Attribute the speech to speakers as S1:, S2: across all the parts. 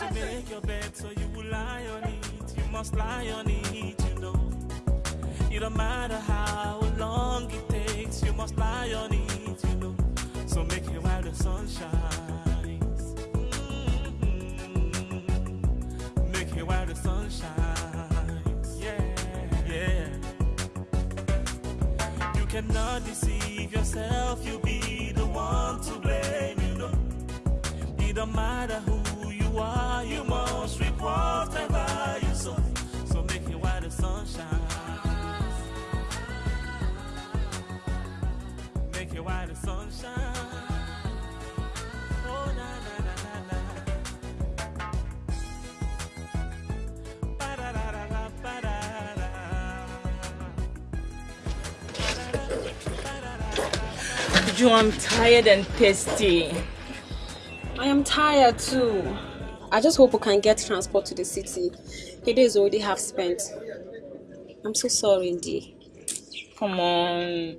S1: You
S2: make your bed, so you will lie on it. You must lie on it, you know. It don't matter how long it takes, you must lie on it, you know. So make it while the sun shines. Mhm. Make it while the sun shines. Yeah, yeah. You cannot deceive yourself, you'll be the one to blame, you know. It don't matter who while the sun shines. Oh, na, na, na, na, na. Ba-da-da-da-da, ba-da-da.
S3: Joe, I'm tired and thirsty.
S4: I am tired too. I just hope we can get transport to the city. The day is already half spent. I'm so sorry, Indy.
S3: Come on.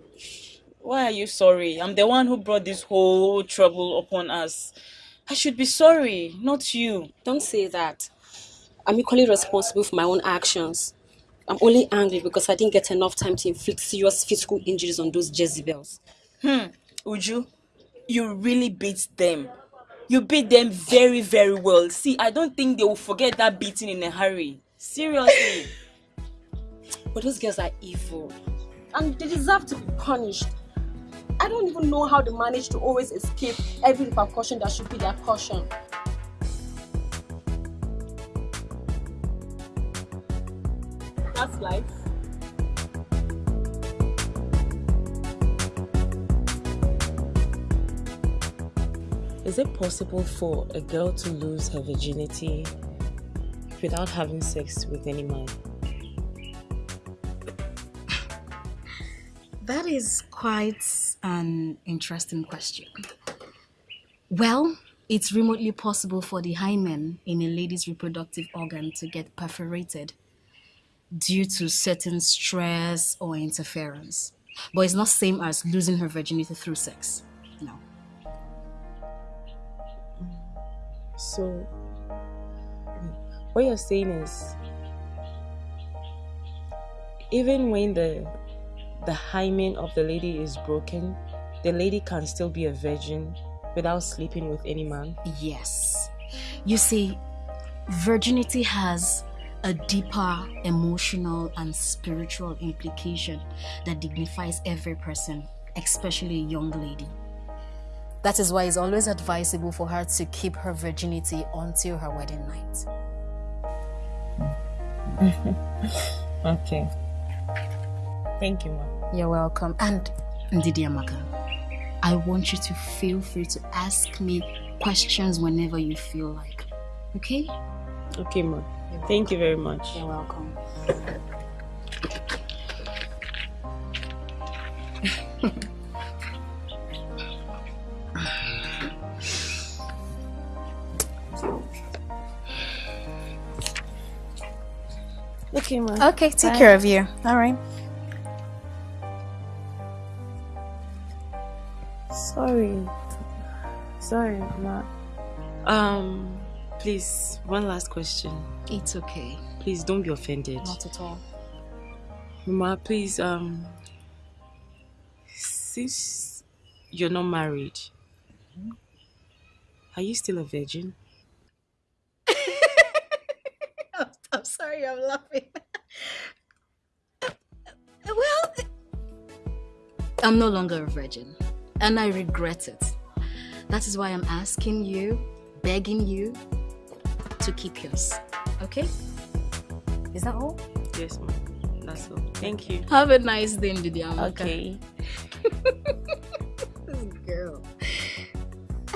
S3: Why are you sorry? I'm the one who brought this whole trouble upon us. I should be sorry, not you.
S4: Don't say that. I'm equally responsible for my own actions. I'm only angry because I didn't get enough time to inflict serious physical injuries on those Jezebels.
S3: Hmm, Uju, you really beat them. You beat them very, very well. See, I don't think they will forget that beating in a hurry. Seriously.
S4: But those girls are evil. And they deserve to be punished. I don't even know how they manage to always escape every repercussion that should be their caution. That's life.
S3: Is it possible for a girl to lose her virginity without having sex with any man?
S5: That is quite an interesting question. Well, it's remotely possible for the hymen in a lady's reproductive organ to get perforated due to certain stress or interference. But it's not same as losing her virginity through sex. No.
S3: So, what you're saying is, even when the the hymen of the lady is broken, the lady can still be a virgin without sleeping with any man.
S5: Yes. You see, virginity has a deeper emotional and spiritual implication that dignifies every person, especially a young lady. That is why it's always advisable for her to keep her virginity until her wedding night.
S3: Okay. Thank you, ma'am.
S5: You're welcome. And Ndidi Amaka, I want you to feel free to ask me questions whenever you feel like. Okay?
S3: Okay, ma'am. Thank you very much.
S5: You're welcome.
S3: Okay, ma'am.
S5: Okay, take
S3: Bye.
S5: care of you. All right.
S3: Sorry, ma. Um, please, one last question.
S5: It's okay.
S6: Please don't be offended.
S4: Not at all.
S6: Mama, please, um, since you're not married, are you still a virgin?
S5: I'm sorry, I'm laughing. well, I'm no longer a virgin, and I regret it. That is why I'm asking you, begging you to keep yours. Okay? Is that all?
S6: Yes, ma'am. That's all. Thank you.
S5: Have a nice day, Ndidi Amaka.
S6: Okay.
S5: This girl.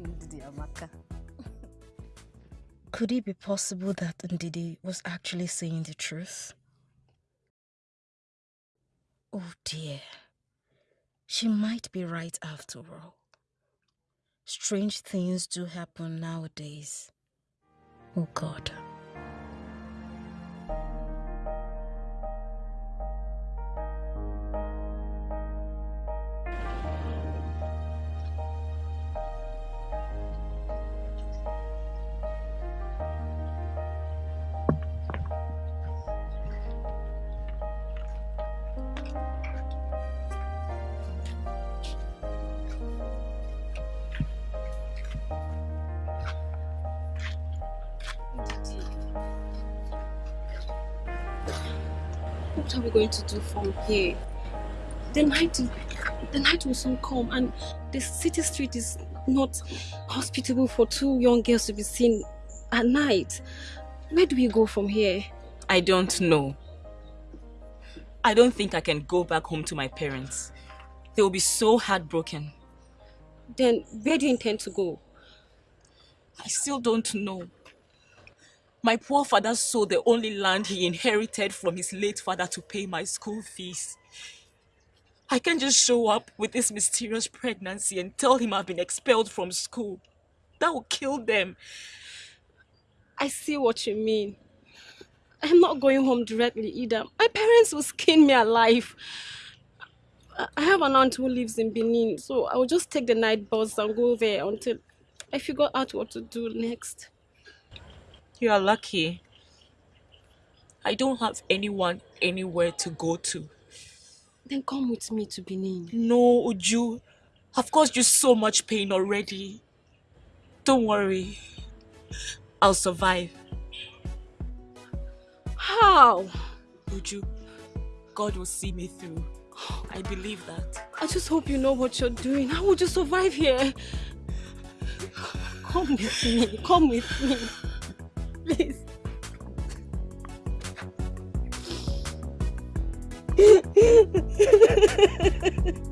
S5: Ndidi Amaka. Could it be possible that Ndidi was actually saying the truth? Oh dear. She might be right after all. Strange things do happen nowadays. Oh God.
S4: What are we going to do from here? The night, the night will soon come, and the city street is not hospitable for two young girls to be seen at night. Where do we go from here?
S3: I don't know. I don't think I can go back home to my parents. They will be so heartbroken.
S4: Then where do you intend to go?
S3: I still don't know. My poor father sold the only land he inherited from his late father to pay my school fees. I can't just show up with this mysterious pregnancy and tell him I've been expelled from school. That will kill them.
S4: I see what you mean. I'm not going home directly either. My parents will skin me alive. I- I have an aunt who lives in Benin, so I will just take the night bus and go there until I figure out what to do next.
S3: You are lucky. I don't have anyone anywhere to go to.
S4: Then come with me to Benin.
S3: No, Uju. I've caused you so much pain already. Don't worry. I'll survive.
S4: How?
S3: Uju, God will see me through. I believe that.
S4: I just hope you know what you're doing. How would you survive here? Come with me. Come with me. Please.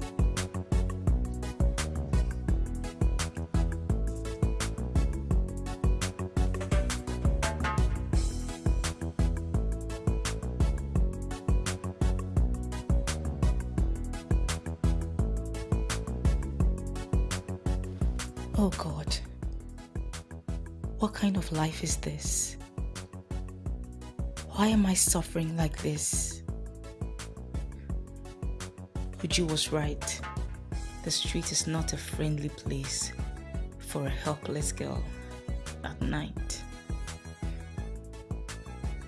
S7: life is this? Why am I suffering like this? Uju was right. The street is not a friendly place for a helpless girl at night.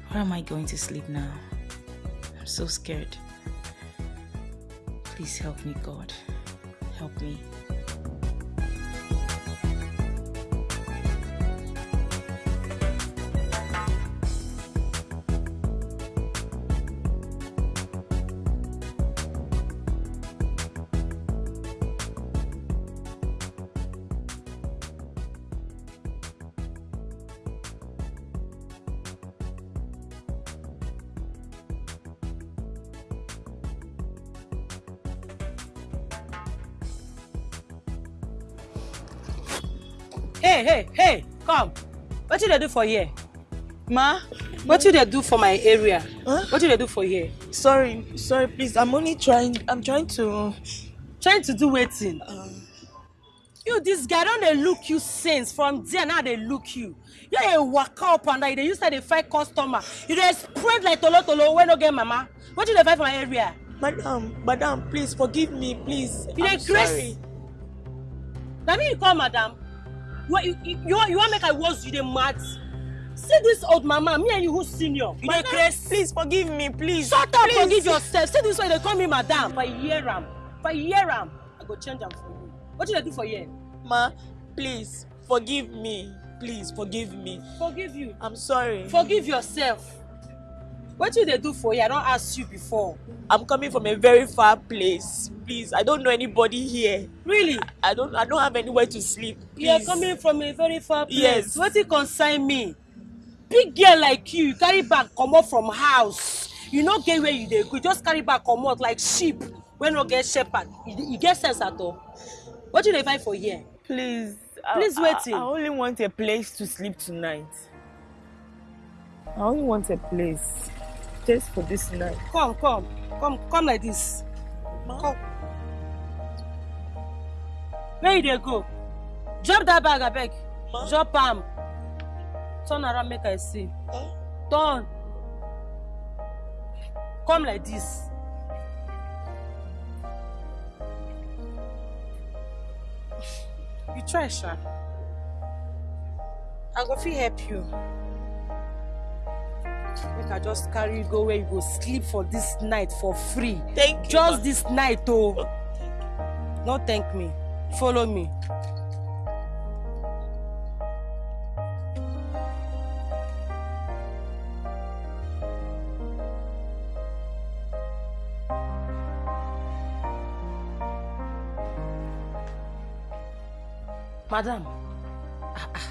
S7: Where am I going to sleep now? I'm so scared. Please help me, God. Help me.
S1: Hey, come. What did they do for here? Ma, what did they do for my area?
S8: Huh?
S1: What did they do for here?
S8: Sorry, sorry, please. I'm only trying. I'm trying to.
S1: Trying to do waiting. you, this guy, don't they look you since from there now they look you. You're a waka up and down. They used to dey fight customer. You dey spread like tolo tolo when no get mama. What did they fight for my area?
S8: Madam, madam, please forgive me, please.
S1: You
S8: I'm
S1: dey
S8: sorry.
S1: na me you call madam What, you, you, you, want- you wan make i worse you dey mad see this old mama me and you who senior you dey craze.
S8: Please forgive me, please.
S1: shut up
S8: please.
S1: forgive yourself see this way they call me madam if i hear am if i hear am i go change am for you wetin you dey do for here.
S8: Ma, please forgive me. Please forgive me.
S1: forgive you
S8: I'm sorry.
S1: forgive yourself wetin you they do for you? i don't ask you before.
S8: I'm coming from a very far place. Please, I don't know anybody here.
S1: really
S8: I don't I don't have anywhere to sleep. Please.
S1: you are coming from a very far place
S8: Yes.
S1: wetin concern me big girl like you you carry bag comot from house you no get where you dey go just carry bag comot like sheep wey no get shepherd you, you get sense at all wetin you dey find for here.
S8: Please.
S1: Please
S8: I,
S1: wetin?
S8: I, I only want a place to sleep tonight. I only want a place just for this night.
S1: come come come come like this. Come. Where you dey go? Drop that bag abeg.
S8: Ma?
S1: drop am. Turn around make i see.
S8: Eh?
S1: turn. Come like this. You try sha. I go fit help you make i just carry you go where you go sleep for this night for free
S8: Thank you.
S1: just
S8: ma.
S1: this night
S8: Oh,
S1: no thank me follow me. madam ah, ah,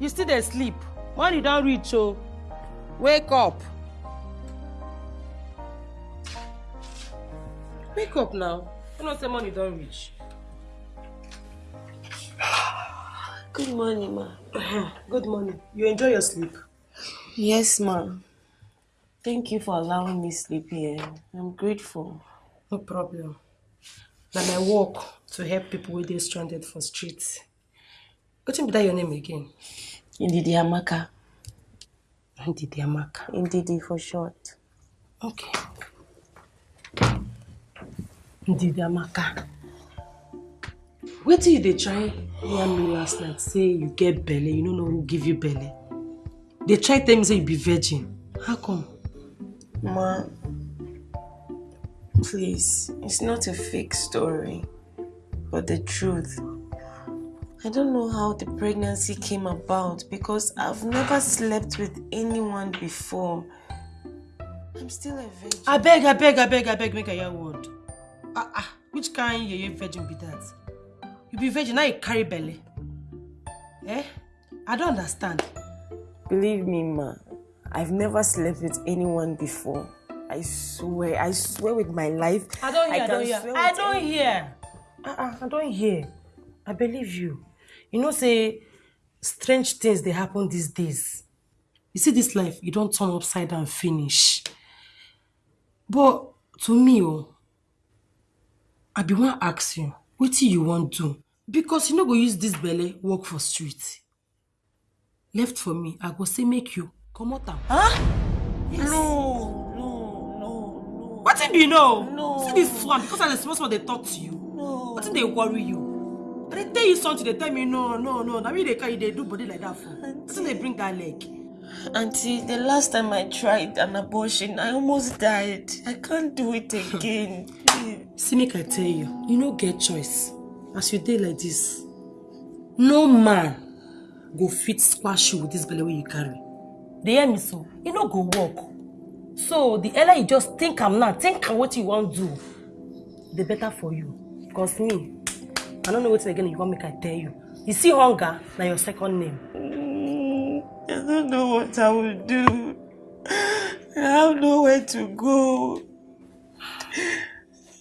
S1: you still dey sleep morning don reach o wake up wake up now you know say morning don reach.
S8: Good morning, ma.
S1: good morning you enjoy your sleep.
S8: Yes, ma. Thank you for allowing me sleep here. I'm grateful.
S1: no problem na my work to help people wey dey stranded for street wetin be that your name again.
S8: Indidi Amaka.
S1: Ndidi amaka.
S8: Indidi for short.
S1: okay. ndidi amaka wetin you dey try yarn me last night say you get belle you no know who give you belle They try tell me say you be virgin how come.
S8: Ma, please, it's not a fake story, but the truth. I don't know how the pregnancy came about because I've never slept with anyone before. I'm still a virgin.
S1: abeg abeg abeg abeg make i hear word ah ah which kind yeye virgin be that you be virgin now you carry belly. eh i don't understand
S8: Believe me, ma, I've never slept with anyone before. I swear, I swear with my life.
S1: i don hear i,
S8: can
S1: don hear i don't
S8: any-
S1: hear ah ah i don hear i believe you you know say strange things dey happen these days you see this life e don turn upside down finish but to me o i bin wan ask you wetin you wan do because you no go use this belle work for street left for me i go say make you comot am.
S8: Huh?
S1: Yes.
S8: No, no, no,
S1: wetin be no.
S8: No.
S1: see this one because i dey small small dey talk to you.
S8: no.
S1: wetin dey worry you i dey tell you something dey tell me no no no na me dey carry you dey do body like that for. Wetin dey bring that leg.
S8: Auntie, the last time I tried an abortion, I almost died. I can't do it again.
S1: See make i tell you you no get choice. As you dey like this no man go fit squash you with this belle wey you carry. Dey hear me so? E no go work. So the earlier you just think am now think am wetin you wan do the better for you. Cause me i no know wetin again you want make i tell you you see hunger na your second name
S8: Mm, I don't know what I will do. I have nowhere to go.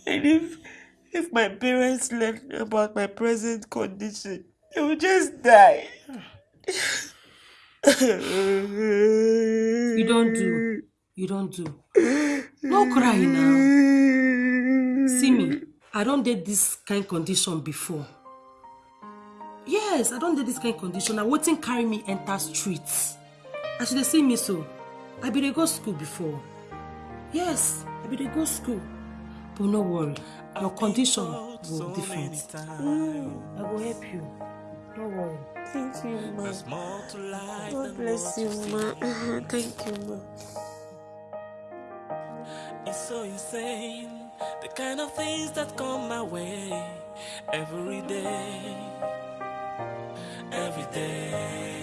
S8: And if if my parents learn about my present condition, they will just die.
S1: you don't do you don't do no cry now see me i don't dey this kind condition before yes i don't dey this kind condition na wetin carry me enter streets. I should dey see me so i bin dey go school before yes i bin dey go school But no worry, your condition will be different. Mm, I will help you. Don't worry.
S8: Thank you, ma.
S2: There's more to life
S8: God bless you,
S2: what
S8: ma. Thank you, ma.
S2: It's so insane, the kind of things that come my way every day, every day.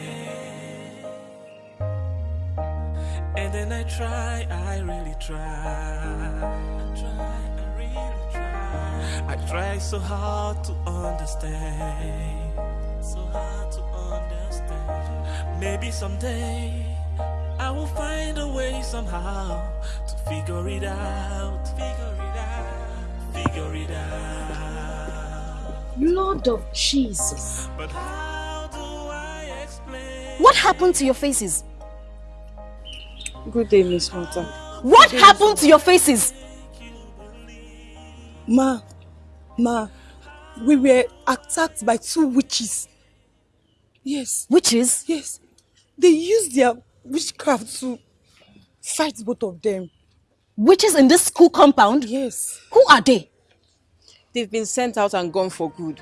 S2: And then I try, I really try. I try, I really try. I try so hard to understand, so hard to understand. Maybe someday I will find a way somehow to figure it out, figure it figure it out.
S5: Lord of Jesus.
S2: But how do I explain?
S5: What happened to your faces?
S9: Good day, Miss Hunter.
S5: What happened to your faces?
S9: Ma, ma, we were attacked by two witches. Yes.
S5: Witches?
S9: Yes. They used their witchcraft to fight both of them.
S5: Witches in this school compound?
S9: Yes.
S5: Who are they?
S9: They've been sent out and gone for good.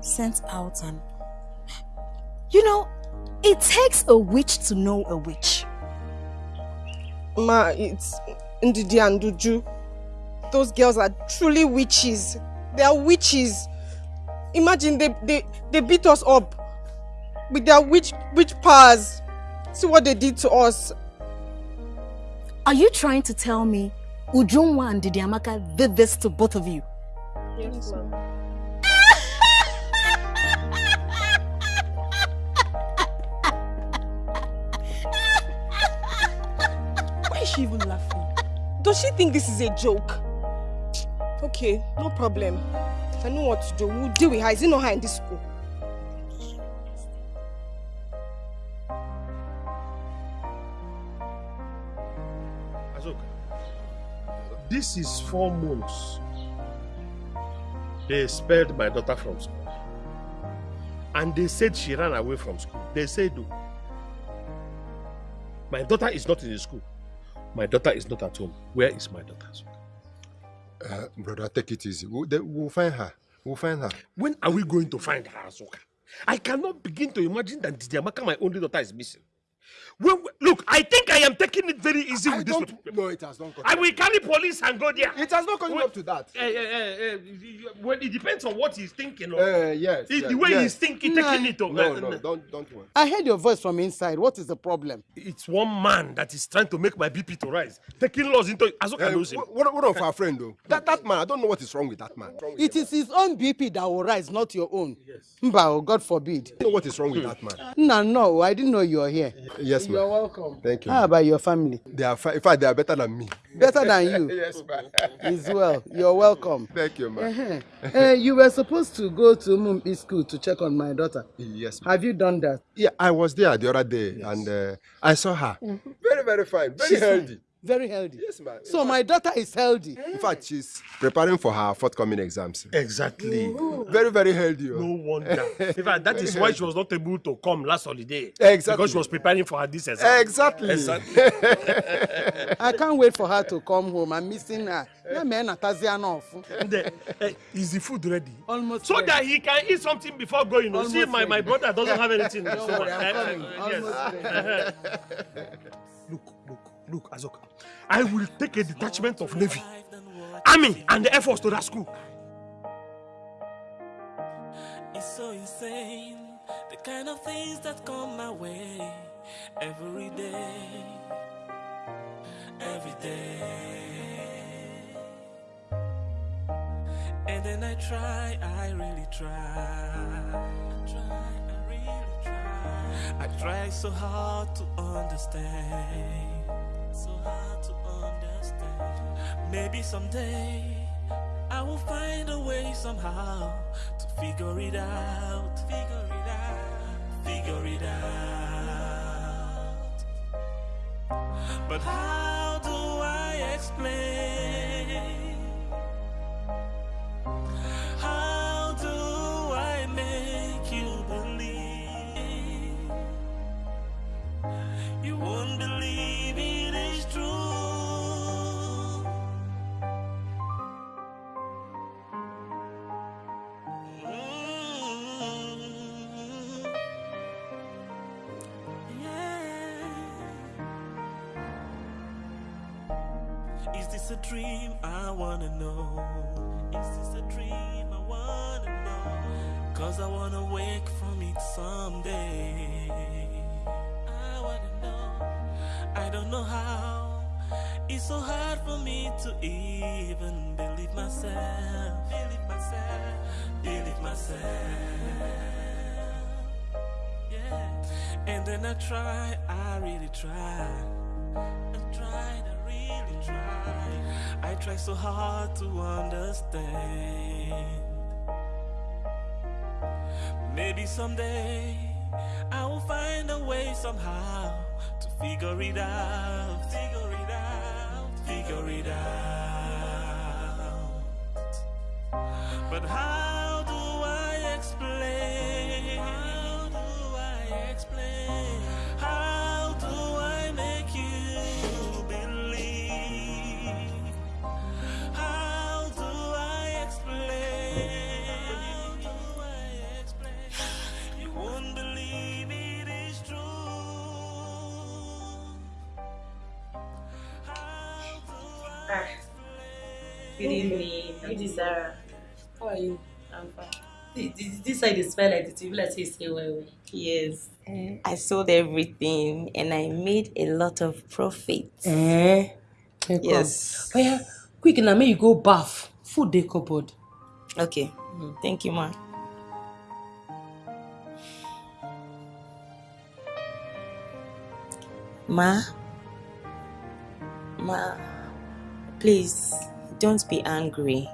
S5: Sent out and. You know, it takes a witch to know a witch.
S9: Ma, it's Ndidi and Uju. Those girls are truly witches. They are witches. Imagine they, they, they beat us up with their witch witch powers. See what they did to us.
S5: Are you trying to tell me Ujunwa and Didiamaka did this to both of you?
S9: Yes, ma'am. Why is she even laughing? Does she think this is a joke? Okay, no problem. I know what to do. We'll deal with her. Is it not her in this school?
S10: Azoka, this is four months. They expelled my daughter from school. And they said she ran away from school. They said, no. My daughter is not in the school. My daughter is not at home. Where is my daughter?
S11: Uh, brother, take it easy. We'll, we'll find her. We'll find her.
S10: When are we going to find her, Azoka? I cannot begin to imagine that Didiamaka, my only daughter, is missing. When, look, I think I am taking it very easy
S11: I
S10: with this.
S11: know it has not
S10: I will carry police and go there.
S11: It has not come up to that.
S10: Eh, eh, eh, eh, well, it depends on what he's thinking of.
S11: Uh, yes, yes,
S10: the way
S11: yes.
S10: he's thinking, taking it.
S11: No,
S10: eh,
S11: no,
S10: eh,
S11: don't, don't worry.
S12: I heard your voice from inside. What is the problem?
S10: It's one man that is trying to make my BP to rise, taking laws into Azoka
S11: Uh,
S10: knows him.
S11: what, what of our friend, though? That, that man, I don't know what is wrong with that man.
S12: It is his own BP that will rise, not your own. Yes. Mbao, God forbid.
S11: Don't know what is wrong with that man.
S12: No, no, I didn't know you were here.
S11: Yes,
S12: You're
S11: ma'am.
S12: welcome.
S11: Thank you.
S12: How about your family?
S11: They are, in fact, they are better than me.
S12: Better than you?
S11: yes, ma'am.
S12: As well. You're welcome.
S11: Thank you, ma'am.
S12: Uh-huh. Uh, you were supposed to go to Mumpi school to check on my daughter.
S11: Yes, ma'am.
S12: Have you done that?
S11: Yeah, I was there the other day and uh, I saw her. Very, very fine. Very
S12: She's
S11: healthy.
S12: fine. Very healthy.
S11: Yes, ma'am.
S12: So
S11: fact-
S12: my daughter is healthy.
S11: In fact, she's preparing for her forthcoming exams.
S10: Exactly.
S11: Very, very healthy. oh.
S10: No wonder. In fact, that is why she was not able to come last holiday.
S11: Exactly.
S10: Because she was preparing for her this exam.
S11: Exactly.
S10: Exactly.
S12: I can't wait for her to come home. I'm missing her.
S10: And, uh, uh, is the food ready?
S12: Almost
S10: So
S12: ready.
S10: that he can eat something before going. You see,
S12: Almost
S10: my, my
S12: ready.
S10: brother doesn't have anything.
S12: Don't
S10: so,
S12: worry, I'm coming.
S10: uh, yes.
S12: Almost
S10: Uh-huh. Look, look, look, Azoka. I will take a detachment of Navy, Army, and the Air Force to that school.
S2: It's so insane, the kind of things that come my way every day, every day. And then I try, I really try. I try, I really try. I try so hard to understand, so hard to understand. Maybe someday I will find a way somehow to figure it out, figure it out, figure it out. But how do I explain? How do I make you believe? You won't believe it is this a dream? I wanna know. Is this a dream? I wanna know. Cause I wanna wake from it someday. It's so hard for me to even believe myself. Believe myself. Believe myself. Yeah. And then I try, I really try. I tried, I really tried. I try so hard to understand. Maybe someday I will find a way somehow to figure it out. Figure it. But how do I explain? How do I explain?
S7: Good evening, Auntie Sarah.
S1: How are you?
S7: I'm fine.
S1: This, this, this side is smell like the TV, like say you stay well. well.
S7: Yes, eh. I sold everything and I made a lot of profit.
S1: Eh? eh okay,
S7: Yes.
S1: Come. Oh, yeah. Quick now, may you go bath. Food dey cupboard.
S7: Okay, mm. thank you, ma. Ma, ma, please don't be angry.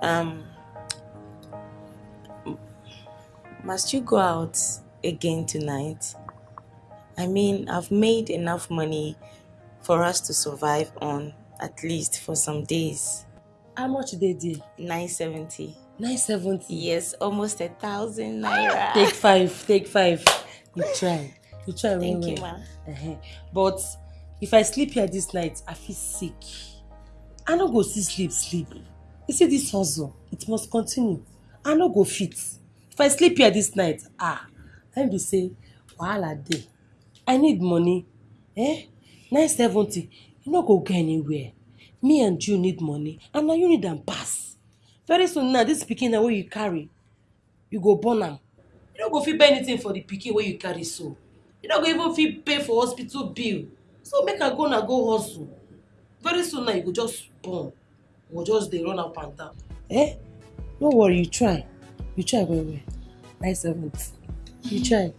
S7: Um, must you go out again tonight? I mean, I've made enough money for us to survive on at least for some days.
S1: How much they did?
S7: 970.
S1: 970?
S7: Yes, almost a thousand naira.
S1: Take five, take five. You try. You try well,
S7: Thank you,
S1: well.
S7: ma.
S1: Uh-huh. But if I sleep here this night, I feel sick. I no go see sleep, sleep. You see this hustle, it must continue. I no go fit. If I sleep here this night, ah, let me say, wahala dey. I need money. Eh? 970, you no go go anywhere. Me and you need money, and na you need am pass. Very soon now, this pikin na wey you carry, you go born am. You no go fit buy anything for the pikin wey you carry so. You no go even fit pay for hospital bill. So make I go na go hustle. Very soon now you go just born. You go just dey run up and down. Eh? No worry, you try. You try well well. Nine seventy. You try.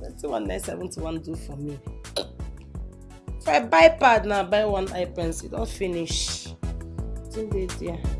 S1: Wetin one nine seventy wan do for me? If I buy pad now, buy one eye pencil, don finish. Wetin dey there?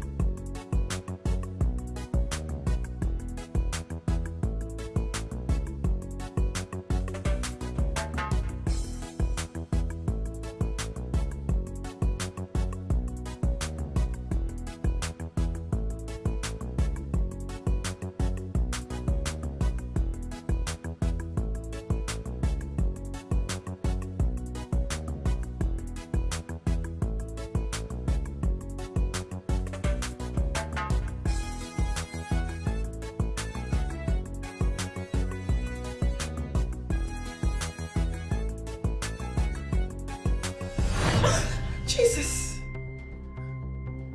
S1: Jesus!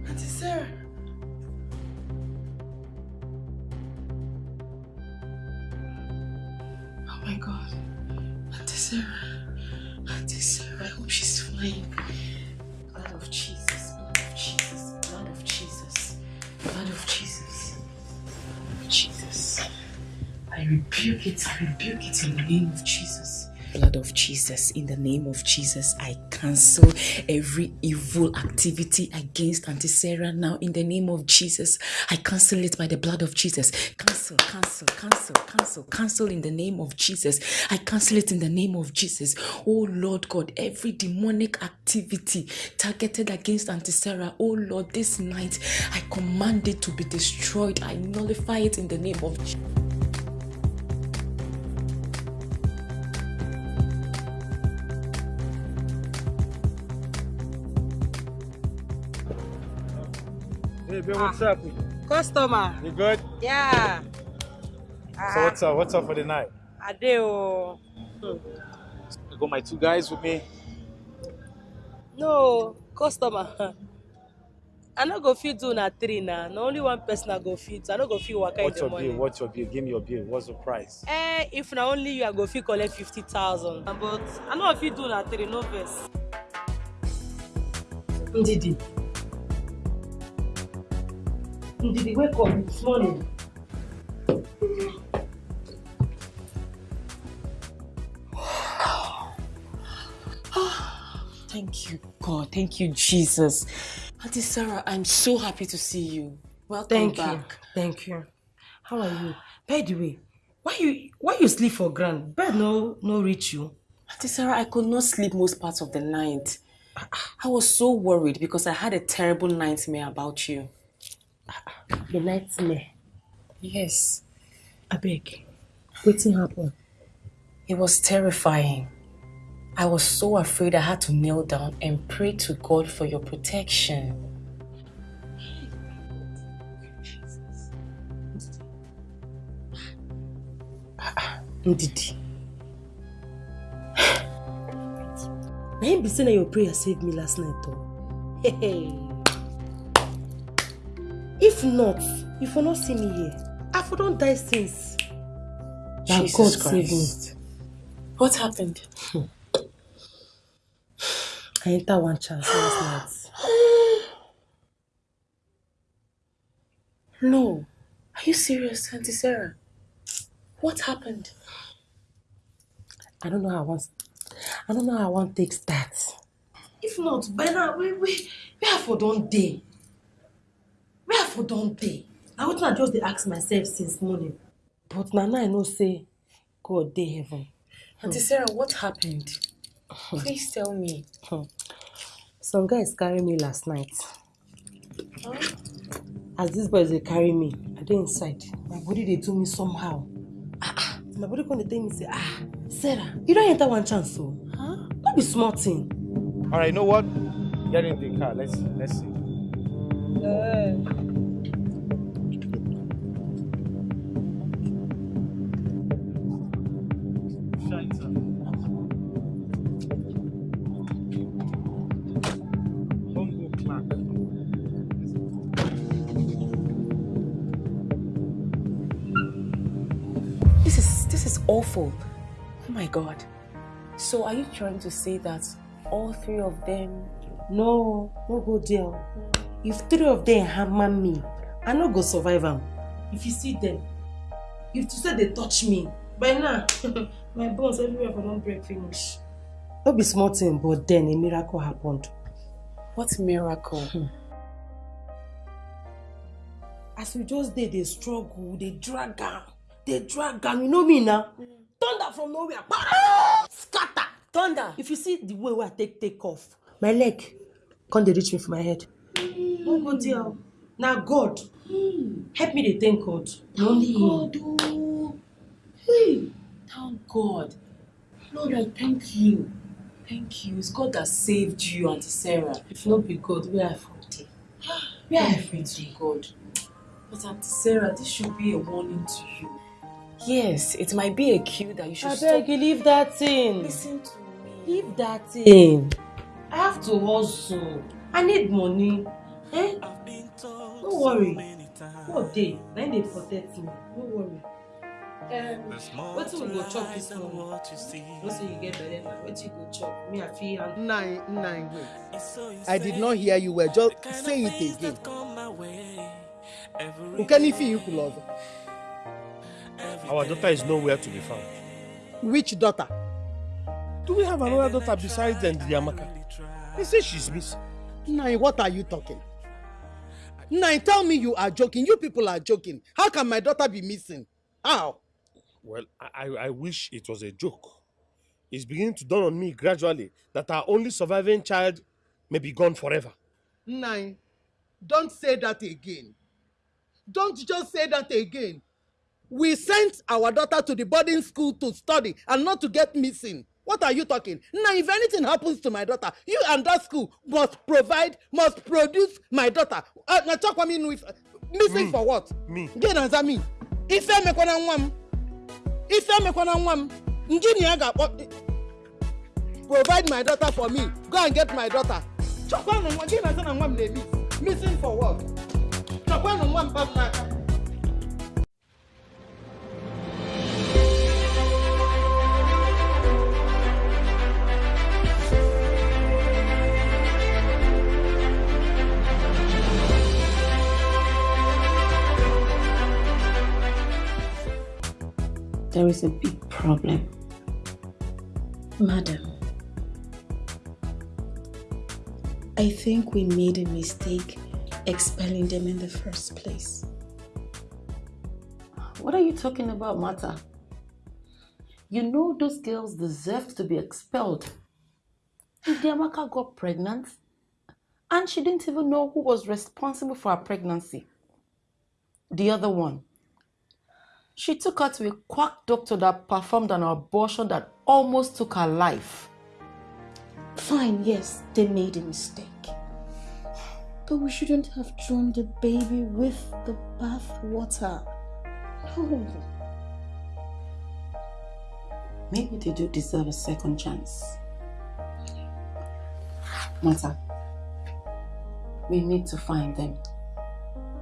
S1: Auntie Sarah! Oh my god. Auntie Sarah. Auntie Sarah, I hope she's fine. Blood of Jesus, blood of Jesus, blood of Jesus, blood of Jesus, blood of Jesus. I rebuke it, I rebuke it in the name of Jesus.
S7: Jesus, in the name of Jesus, I cancel every evil activity against Auntie Sarah now. In the name of Jesus, I cancel it by the blood of Jesus. Cancel, cancel, cancel, cancel, cancel in the name of Jesus. I cancel it in the name of Jesus. Oh Lord God, every demonic activity targeted against Auntie Sarah, oh Lord, this night I command it to be destroyed. I nullify it in the name of Jesus.
S12: Baby, what's up?
S1: Customer.
S12: You good?
S1: Yeah.
S12: So what's up? What's up for the night?
S1: Adeo.
S12: I got my two guys with me.
S1: No, customer. I no go fit do na three na. Na only one person I go fit. I no go fit waka in
S12: What's
S1: the
S12: your
S1: morning.
S12: bill? What's your bill? Give me your bill. What's the price?
S1: Eh, if na only you, I go fit collect fifty thousand. But I no fit do na three, no vex. Ndidi. Ndidi, wake up. It's morning.
S7: Thank you, God. Thank you, Jesus. Auntie Sarah, I'm so happy to see you. Welcome
S1: Thank
S7: back.
S1: you. Thank you. How are you? By the way, why you why you sleep for ground? Bed no no reach you.
S7: Auntie Sarah, I could not sleep most parts of the night. I was so worried because I had a terrible nightmare about you.
S1: The nightmare.
S7: Yes.
S1: Abeg, wetin happen?
S7: It was terrifying. I was so afraid I had to kneel down and pray to God for your protection.
S1: Ndidi. Na him be say na your prayer save me last night. Hey, hey. If not, you for not see me here. I for don die since. Na
S7: Jesus
S1: God save me.
S7: Christ. What happened?
S1: I enter one chance last night.
S7: No. Are you serious, Auntie Sarah? What happened?
S1: I don't know how I want. I don't know how I want to take that. If not, by now, we we where I for don dey? Where I for don dey? Na wetin I just dey ask myself since morning. But na now I know say God dey heaven.
S7: Auntie Sarah, what happened? Please tell me.
S1: Hmm. Some guys carry me last night. As these boys dey carry me, I dey inside. My body dey do me somehow. Ah, ah, my body come dey tell me say, ah, Sarah, you don enter one chance o. Huh? No be small thing.
S12: All right, you know what? Get in the car. Let's see. Let's see.
S7: This awful. Oh my god. So are you trying to say that all three of them
S1: No, no go deal. If three of them hammer me, I no go survive am. If you see them, if to say they touch me, by now, my bones everywhere for don't break finish. No be small thing, but then a miracle happened.
S7: What miracle? Hmm.
S1: As we just did, dey struggle, dey drag am, dey drag am, you know me na. Thunder from nowhere, scatter.
S7: Thunder.
S1: If you see the way wey I take take off, my leg come dey reach me for my head. No go there. o. Na God. Help me dey thank God. Na only.
S7: God, oh. Hey, thank God. Lord, I thank you. Thank you. It's God that saved you, Auntie Sarah.
S1: If not be God, where I for dey?
S7: Where I pray to God. But Auntie Sarah, this should be a warning to you. Yes, it might be a cue that you should
S1: Abeg,
S7: stop.
S1: leave that thing.
S7: Listen to me.
S1: Leave that thing. I have to hustle. I need money. Eh? Don't worry. God dey. Na him dey protect me. No worry. Um, wetin we go chop this morning? No say you get belle now. Wetin you go chop? Me, I fit handle.
S13: Nine, nine, wait. I did not hear you well. Just say it again. Ukenifi Ikulozo.
S10: Our daughter is nowhere to be found.
S13: Which daughter?
S10: Do we have another daughter besides Ndidi Amaka? They say she's missing.
S13: Nine, what are you talking? Nine, tell me you are joking. You people are joking. How can my daughter be missing? How?
S10: Well, I, I I wish it was a joke. It's beginning to dawn on me gradually that our only surviving child may be gone forever.
S13: Nine, don't say that again. Don't just say that again. We sent our daughter to the boarding school to study and not to get missing. What are you talking? Now, if anything happens to my daughter, you and that school must provide, must produce my daughter. Uh, talk with me with missing for what?
S10: Me.
S13: Gị na-aza me. Ife emekwana nwa m ife emekwana nwa m injinia ga-akpọ provide my daughter for me. Go and get my daughter. Chọkwanụ nwa gị na-aza na nwa m na-ebi missing for what? Chọkwanụ nwa m pam n'aka
S5: There is a big problem.
S7: Madam, I think we made a mistake expelling them in the first place.
S5: What are you talking about, Mata? You know those girls deserved to be expelled. Ndiamaka got pregnant and she didn't even know who was responsible for her pregnancy. The other one. She took her to a quack doctor that performed an abortion that almost took her life.
S7: Fine, yes, they made a mistake. But we shouldn't have thrown the baby with the bath water. No.
S5: Maybe they do deserve a second chance. Mata, we need to find them.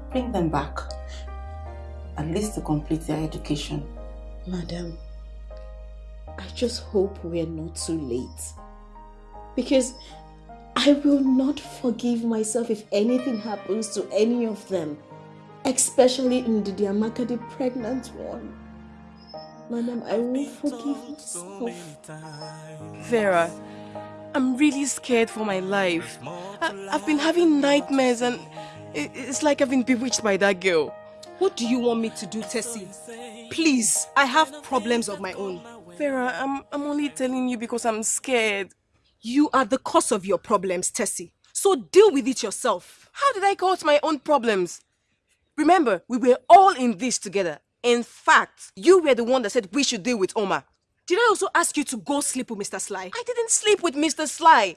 S5: Bring them back. At least to complete their education.
S7: Madam, I just hope we're not too late. Because I will not forgive myself if anything happens to any of them. Especially Ndidi Amaka, the pregnant one. Madam, I won't forgive myself.
S6: Vera, I'm really scared for my life. I, I've been having nightmares and it, it's like I've been bewitched by that girl.
S9: What do you want me to do, Tessie? Please, I have problems of my own.
S6: Vera, I'm, I'm only telling you because I'm scared.
S9: You are the cause of your problems, Tessie. So deal with it yourself.
S6: How did I cause my own problems? Remember, we were all in this together. In fact, you were the one that said we should deal with Omar.
S9: Did I also ask you to go sleep with Mr. Sly?
S6: I didn't sleep with Mr. Sly.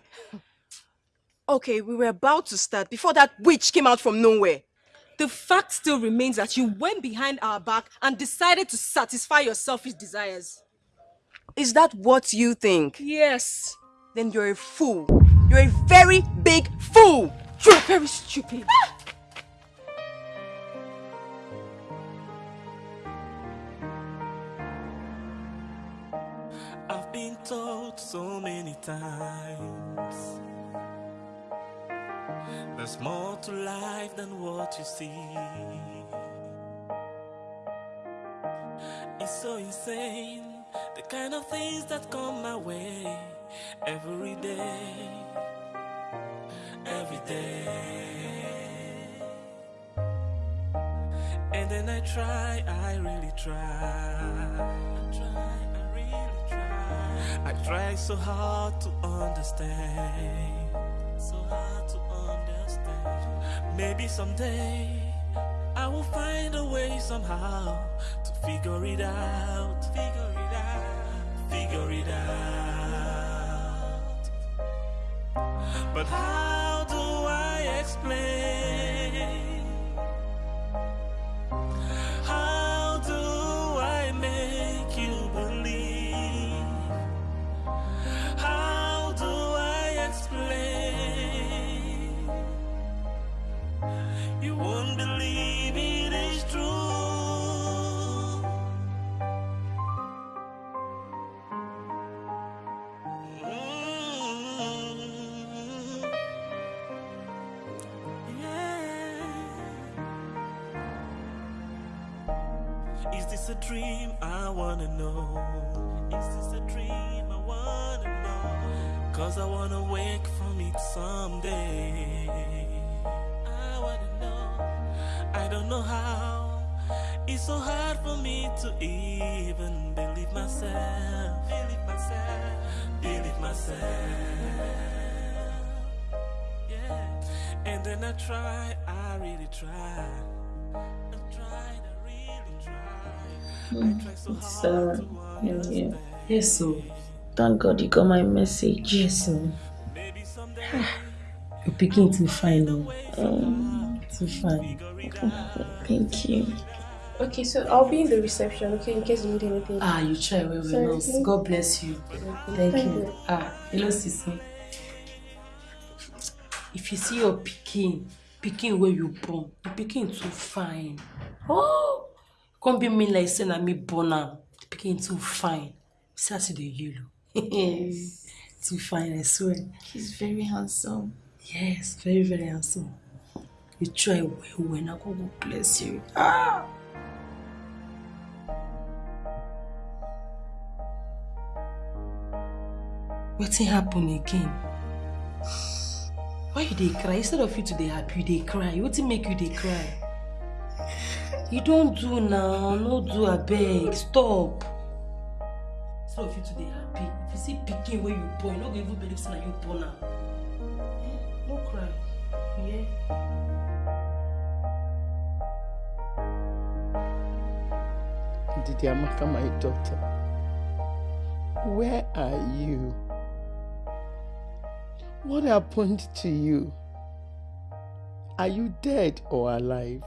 S6: Okay, we were about to start before that witch came out from nowhere.
S9: The fact still remains that you went behind our back and decided to satisfy your selfish desires.
S6: Is that what you think?
S9: Yes.
S6: Then you're a fool. You're a very big fool.
S9: You're very stupid. Ah!
S2: I've been told so many times There's more to life than what you see. It's so insane The kind of things that come my way Every day Every day. And then I try, I really try. I try, I really try I try so hard to understand. So hard to Maybe someday I will find a way somehow To figure it out. Figure it out. Figure it out. But how do I explain know. Is this a dream? I wanna know. Cause I wanna wake from it someday. I wanna know. I don't know how. It's so hard for me to even believe myself. Believe myself. Believe myself. Yeah. And then I try, I really try. I try so
S5: Sarah,
S2: to
S5: yeah, yeah. Yes, so thank God you got my message.
S7: Yes, so. You're picking to find out.
S5: Um,
S8: Too fine. Thank you.
S14: Okay, so I'll be in the reception, okay, in case you need anything.
S8: Ah, you try well, well, nurse. God bless you.
S14: Okay,
S8: Thank
S14: thank
S8: you.
S14: you.
S8: Ah, hello, sissy. If you see your picking, picking where you born, the picking too fine. Oh, come be me like say na me am. The too fine. See as e dey yellow. Yes, too fine, I swear.
S14: He's very handsome.
S8: Yes, very, very handsome. You try well, well, now God go bless you. Ah! Wetin happen again? Why you dey cry? Instead of you to dey happy, you dey cry. Wetin make you dey cry? You don't do now, no do I beg. stop. Instead of you to dey happy, if you see picking where you born, you no go even believe na you born am. Eh, No cry. Yeah.
S13: Didi Amaka, my daughter, where are you? What happened to you? Are you dead or alive?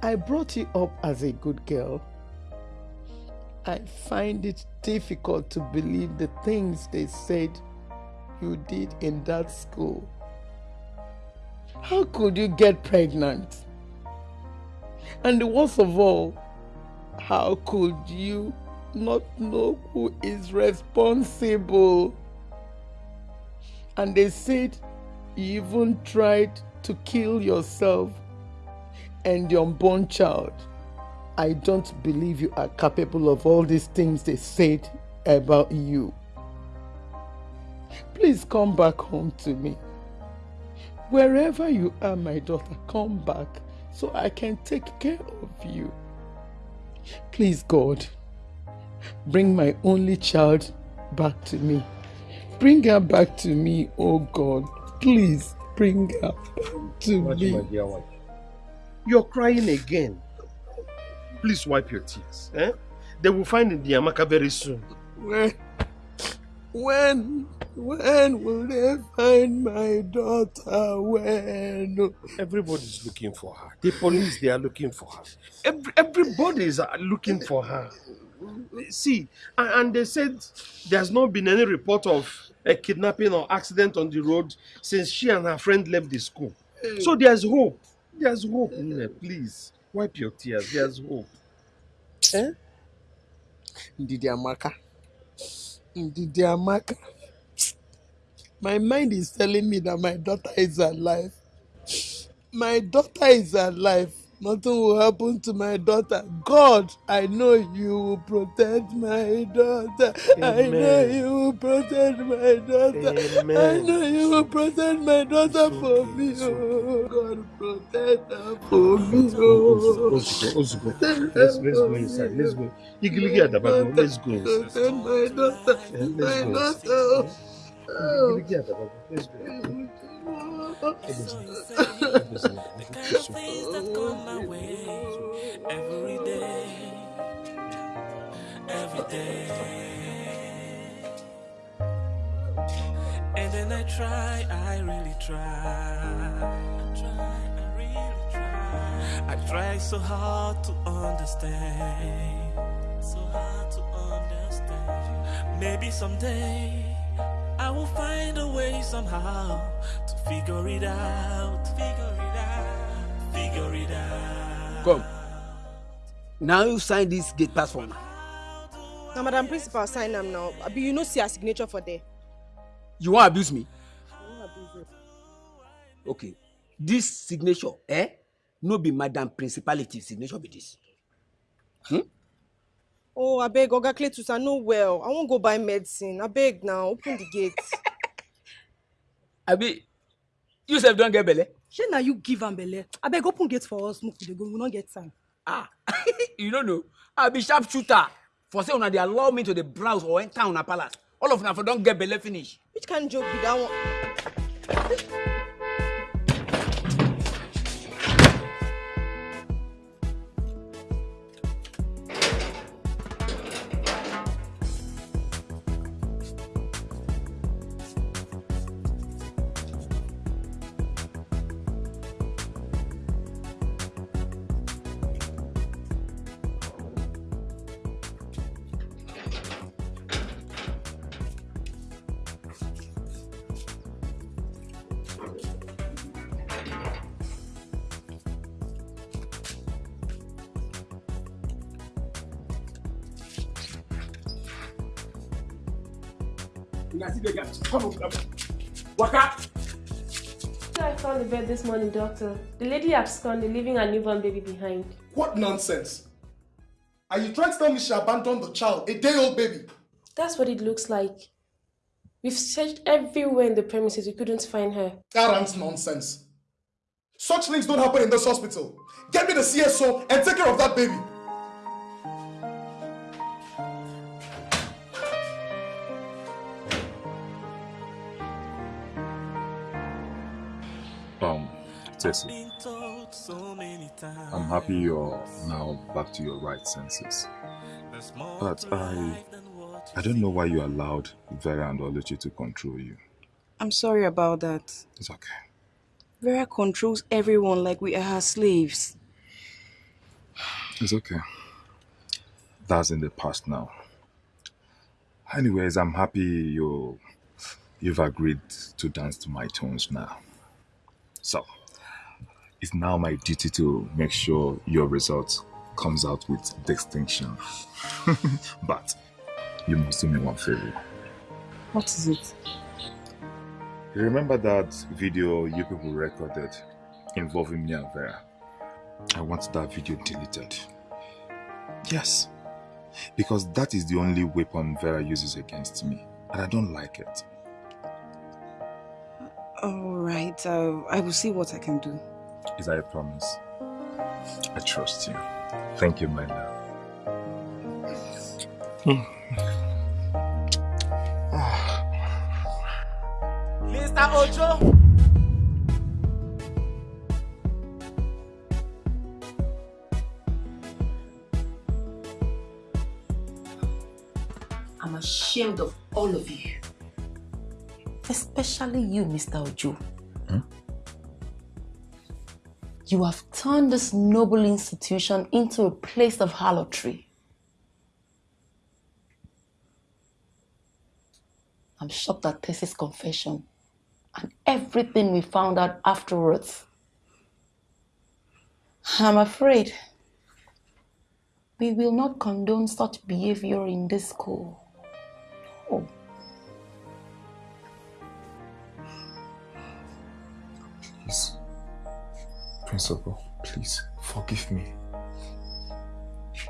S13: I brought you up as a good girl. I find it difficult to believe the things they said you did in that school. How could you get pregnant? And the worst of all, how could you not know who is responsible? And they said you even tried to kill yourself and your unborn child. I don't believe you are capable of all these things they said about you. Please come back home to me. Wherever you are, my daughter, come back so I can take care of you. Please, God, bring my only child back to me. Bring her back to me, oh God. Please bring her back to
S10: Watch,
S13: me.
S10: My dear wife. You're crying again. Please wipe your tears. Eh? They will find the Amaka very soon.
S13: When, when, when will they find my daughter? When?
S10: Everybody's looking for her. The police, they are looking for her. Every, everybody is looking for her. See, and, and they said there's not been any report of a kidnapping or accident on the road since she and her friend left the school. So there's hope. There's hope. Nne, please, wipe your tears. There's hope.
S13: Eh? Ndidi Amaka. Ndidi Amaka. My mind is telling me that my daughter is alive. My daughter is alive. Nothing will happen to my daughter. God, I know you will protect my daughter. I know you will protect my daughter. I know you will protect my daughter for me. Oh, God, protect her for oh, me. Oh.
S10: Let's go. Let's go. Let's, let's go inside. Let's go. Oh. Igiligi Adabago. Let's go.
S13: Protect my daughter.
S10: Eh, let's
S13: My
S10: go
S13: daughter. Oh.
S10: Eh, let's go.
S2: Eh, The kind of things that come my way every day, every day. And then I try, I really try. I try, I really try. I try so hard to understand, so hard to understand. Maybe someday I will find a way somehow to figure it out, figure it out, figure it out.
S15: Come. Now you sign this gate pass for me.
S9: na madam principal sign am now abi you no see her signature for there.
S15: You wan abuse me?
S9: I wan abuse you.
S15: Okay. This signature, eh? No be madam principality signature be this. Hmm?
S9: Oh abeg oga cletus i no well i wan go buy medicine abeg now open the gate.
S15: Abi, you sef don get belle?
S1: shey na you give am belle abeg open gate for us make we dey go we no get time.
S15: Ah, you no know. I be sharp shooter. For say una dey allow me to dey browse or enter una palace. All of una for don get belle finish.
S9: which kind joke be that one.
S14: This morning, doctor. The lady absconded, leaving a newborn baby behind.
S16: What nonsense? Are you trying to tell me she abandoned the child, a day-old baby?
S14: That's what it looks like. We've searched everywhere in the premises. We couldn't find her.
S16: Arrant nonsense. Such things don't happen in this hospital. Get me the CSO and take care of that baby.
S17: I'm happy you're now back to your right senses. But I, I don't know why you allowed Vera and Oluchi to control you.
S6: I'm sorry about that.
S17: It's okay.
S6: Vera controls everyone like we are her slaves.
S17: It's okay. That's in the past now. Anyways, I'm happy you, you've agreed to dance to my tunes now. So, it's now my duty to make sure your result comes out with distinction. but you must do me one favor.
S6: What is it?
S17: Remember that video you people recorded involving me and Vera? I want that video deleted. Yes. Because that is the only weapon Vera uses against me. And I don't like it.
S6: Alright, uh, I will see what I can do.
S17: Is a promise? I trust you. Thank you, my love.
S13: Mr. Ojo.
S5: I'm ashamed of all of you. Especially you, Mr. Ojo. Hmm? You have turned this noble institution into a place of harlotry. I'm shocked at Tessie's confession and everything we found out afterwards. I'm afraid we will not condone such behavior in this school.
S17: Principal, please forgive me.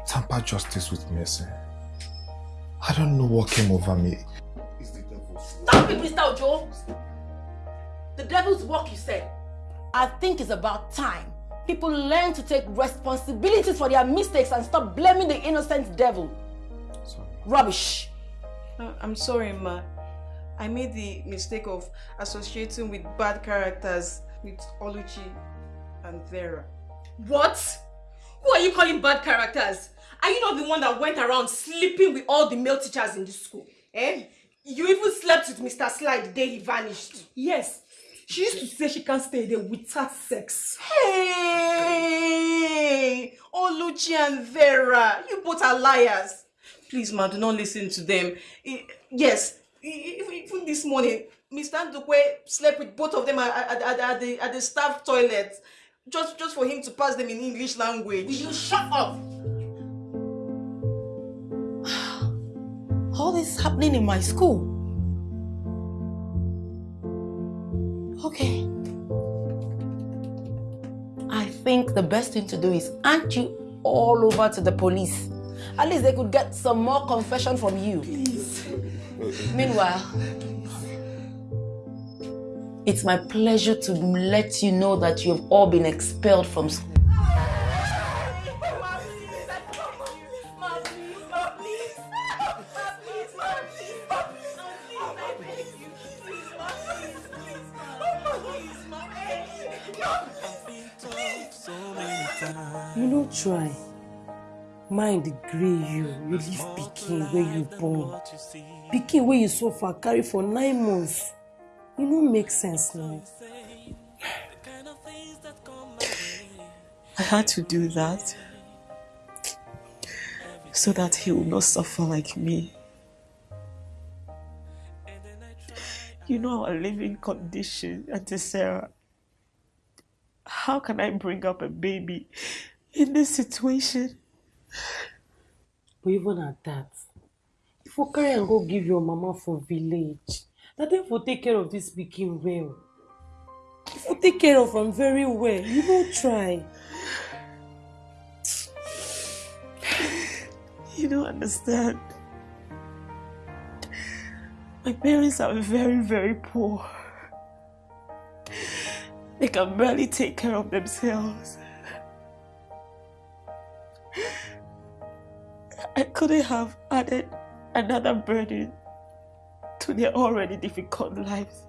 S17: Tamper justice with mercy. I don't know what came over me. It's the devil's work.
S9: Stop it, Mr. Ojo! The devil's work, you said. I think it's about time people learn to take responsibilities for their mistakes and stop blaming the innocent devil. Sorry. Rubbish.
S6: Uh, I'm sorry, Ma. I made the mistake of associating with bad characters with Oluchi and Vera.
S9: What? Who are you calling bad characters? Are you not the one that went around sleeping with all the male teachers in the school? Eh? You even slept with Mr. Sly the day he vanished.
S1: Yes. She used to say she can't stay there without sex.
S6: Hey! Oluchi and Vera, you both are liars. Please, ma, do not listen to them. Yes, even this morning, Mr. Ndukwe slept with both of them at, at, at, at the, at the staff toilet just, just for him to pass them in English language.
S9: Will you shut up?
S5: All this happening in my school. Okay. I think the best thing to do is hand you all over to the police. At least they could get some more confession from you. Please. Meanwhile, it's my pleasure to let you know that you have all been expelled from school.
S1: You no try. Mind grey you, you leave pikin wey you born. Pikin wey you suffer carry for nine months. E no make sense now.
S2: I had to do that so that he will not suffer like me. You know our living condition, Auntie Sarah. How can I bring up a baby in this situation?
S1: But even at that, if carry am go give your mama for village na dem for take care of dis pikin well you for take care of am very well you no try.
S18: You don't understand. My parents are very, very poor. They can barely take care of themselves. I couldn't have added another burden to their already difficult lives.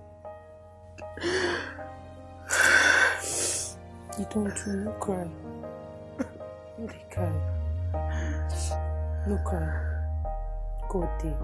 S1: You don't do no cry. Dey cry. No cry. God dey.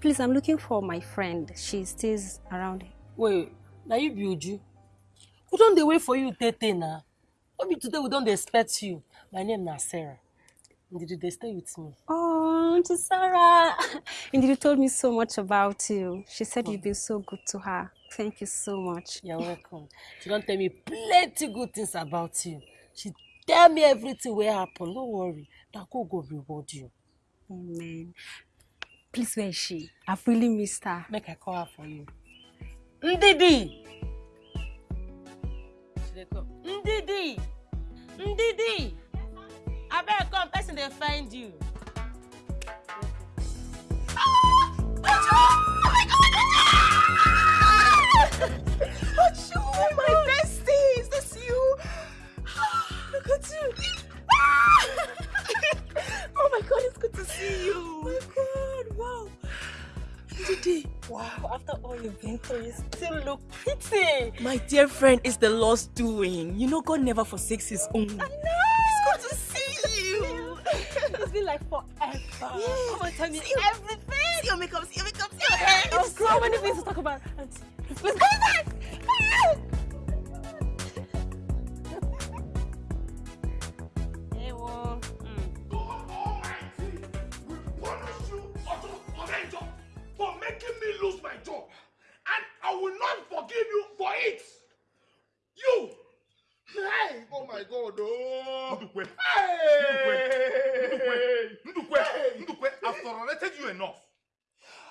S4: Please, I'm looking for my friend. She stays around.
S1: Wait, na you be Uju? We don dey wait for you tey tey na. No be today we don't expect you. My name na Sarah. Ndidi dey stay with me.
S4: Oh, Auntie Sarah. Indeed, you told me so much about you. She said you've been so good to her. Thank you so much.
S1: You're welcome. She don tell me plenty good things about you. She tell me everything will happen. No worry. Na God go reward you.
S4: Amen. Please, where is she? I've really missed her.
S1: Make I call her for you. Ndidi! Ndidi! Ndidi! Abeg come, person dey find you.
S3: Achu, my bestie, is this you? Look at you. Oh my god, it's good to see you. Oh my god, wow. Didi,
S18: Wow, after all you've been through, you still look pretty.
S3: my dear friend, it's the Lord's doing. You know God never forsakes his own. I know. It's good to see you.
S4: It's been like forever.
S3: Come on, tell me
S4: See
S3: everything. See your makeup, see your makeup, see your hair.
S4: Oh, so many things to talk about. Auntie, please, please,
S1: Hey, wo.
S17: For making me lose my job and I will not forgive you for it. You! Hey! Oh my God! Oh! Ndukwe! Hey! Ndukwe! Ndukwe! I've tolerated you enough.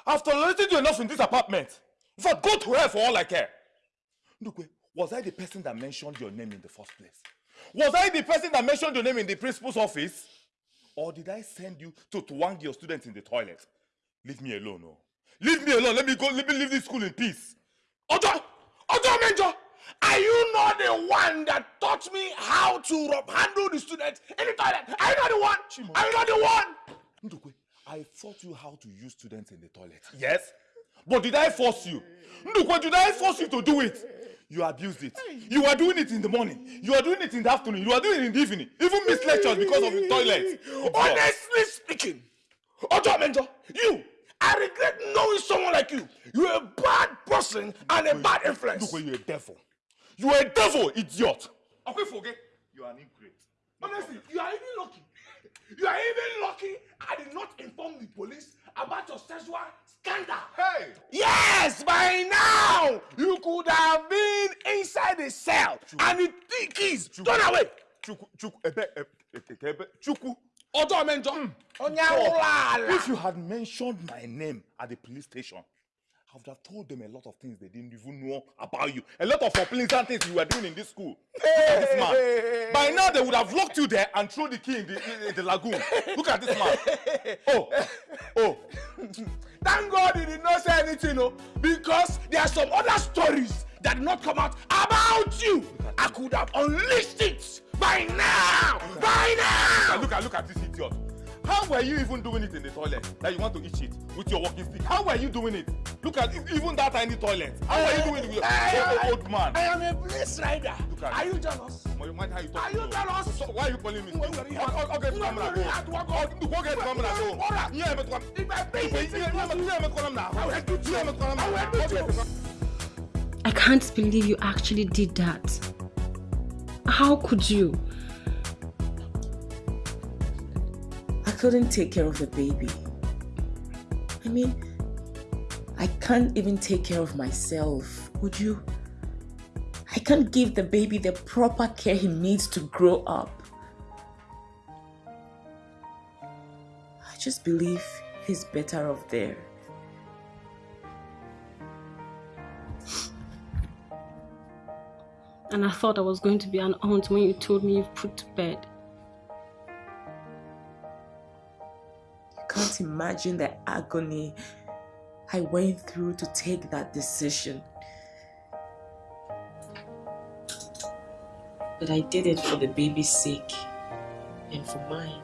S17: I've tolerated you enough in this apartment. In fact, go to hell for all I care. Ndukwe, was I the person that mentioned your name in the first place? Was I the person that mentioned your name in the principal's office? Or did I send you to twang your students in the toilet? Leave me alone, oh. Leave me alone. Let me go. Let me leave this school in peace. Ojo! Ojo Menjo! Are you not the one that taught me how to rub handle the students in the toilet? Are you not the one? Are you not the one? Ndukwe, I taught you how to use students in the toilet. Yes? But did I force you? Ndukwe, did I force you to do it? You abused it. You are doing it in the morning. You are doing it in the afternoon. You are doing it in the evening. Even missed lectures because of the toilet. Honestly speaking, Ojo Menjo, you, I regret knowing someone like you. You're a bad person and a bad influence. Ndukwe, you're a devil. You're a devil, idiot. Okay, forget. You are an ingrate. Honestly, you are even lucky. You are even lucky I did not inform the police about your sexual scandal. Hey! Yes, by now you could have been inside the cell and the thing keys thrown away. Chuku, Chuku, ebe, ebe, ebe, Chuku. Ojo Menjo. Onyaulala. If you had mentioned my name at the police station, I would have told them a lot of things they didn't even know about you. A lot of unpleasant things you were doing in this school. Look at this man. By now, they would have locked you there and thrown the key in the, in, the lagoon. Look at this man. Oh, oh. Thank God he did not say anything, no, because there are some other stories that did not come out about you. I could have unleashed it by now. By now. Look at look at this idiot. How were you even doing it in the toilet that you want to eat it with your walking stick? How were you doing it?
S10: Look at e- even that tiny toilet. How are you doing with your old, old man?
S13: I am a police rider.
S10: Look at
S13: Are
S10: it.
S13: you jealous?
S10: But you mind how you talk
S13: Are you jealous?
S10: So why are you calling me? Okay,
S13: wait,
S10: camera go. Go get the camera go. Yeah, but come.
S13: If I pay
S10: Yeah, yeah, yeah, yeah, yeah, yeah, call him now.
S13: I will do. I will
S10: the
S4: I can't believe you actually did that. How could you?
S7: Couldn't take care of the baby. I mean, I can't even take care of myself. Would you? I can't give the baby the proper care he needs to grow up. I just believe he's better off there.
S4: And I thought I was going to be an aunt when you told me you've put to bed.
S7: Can't imagine the agony I went through to take that decision. But I did it for the baby's sake and for mine.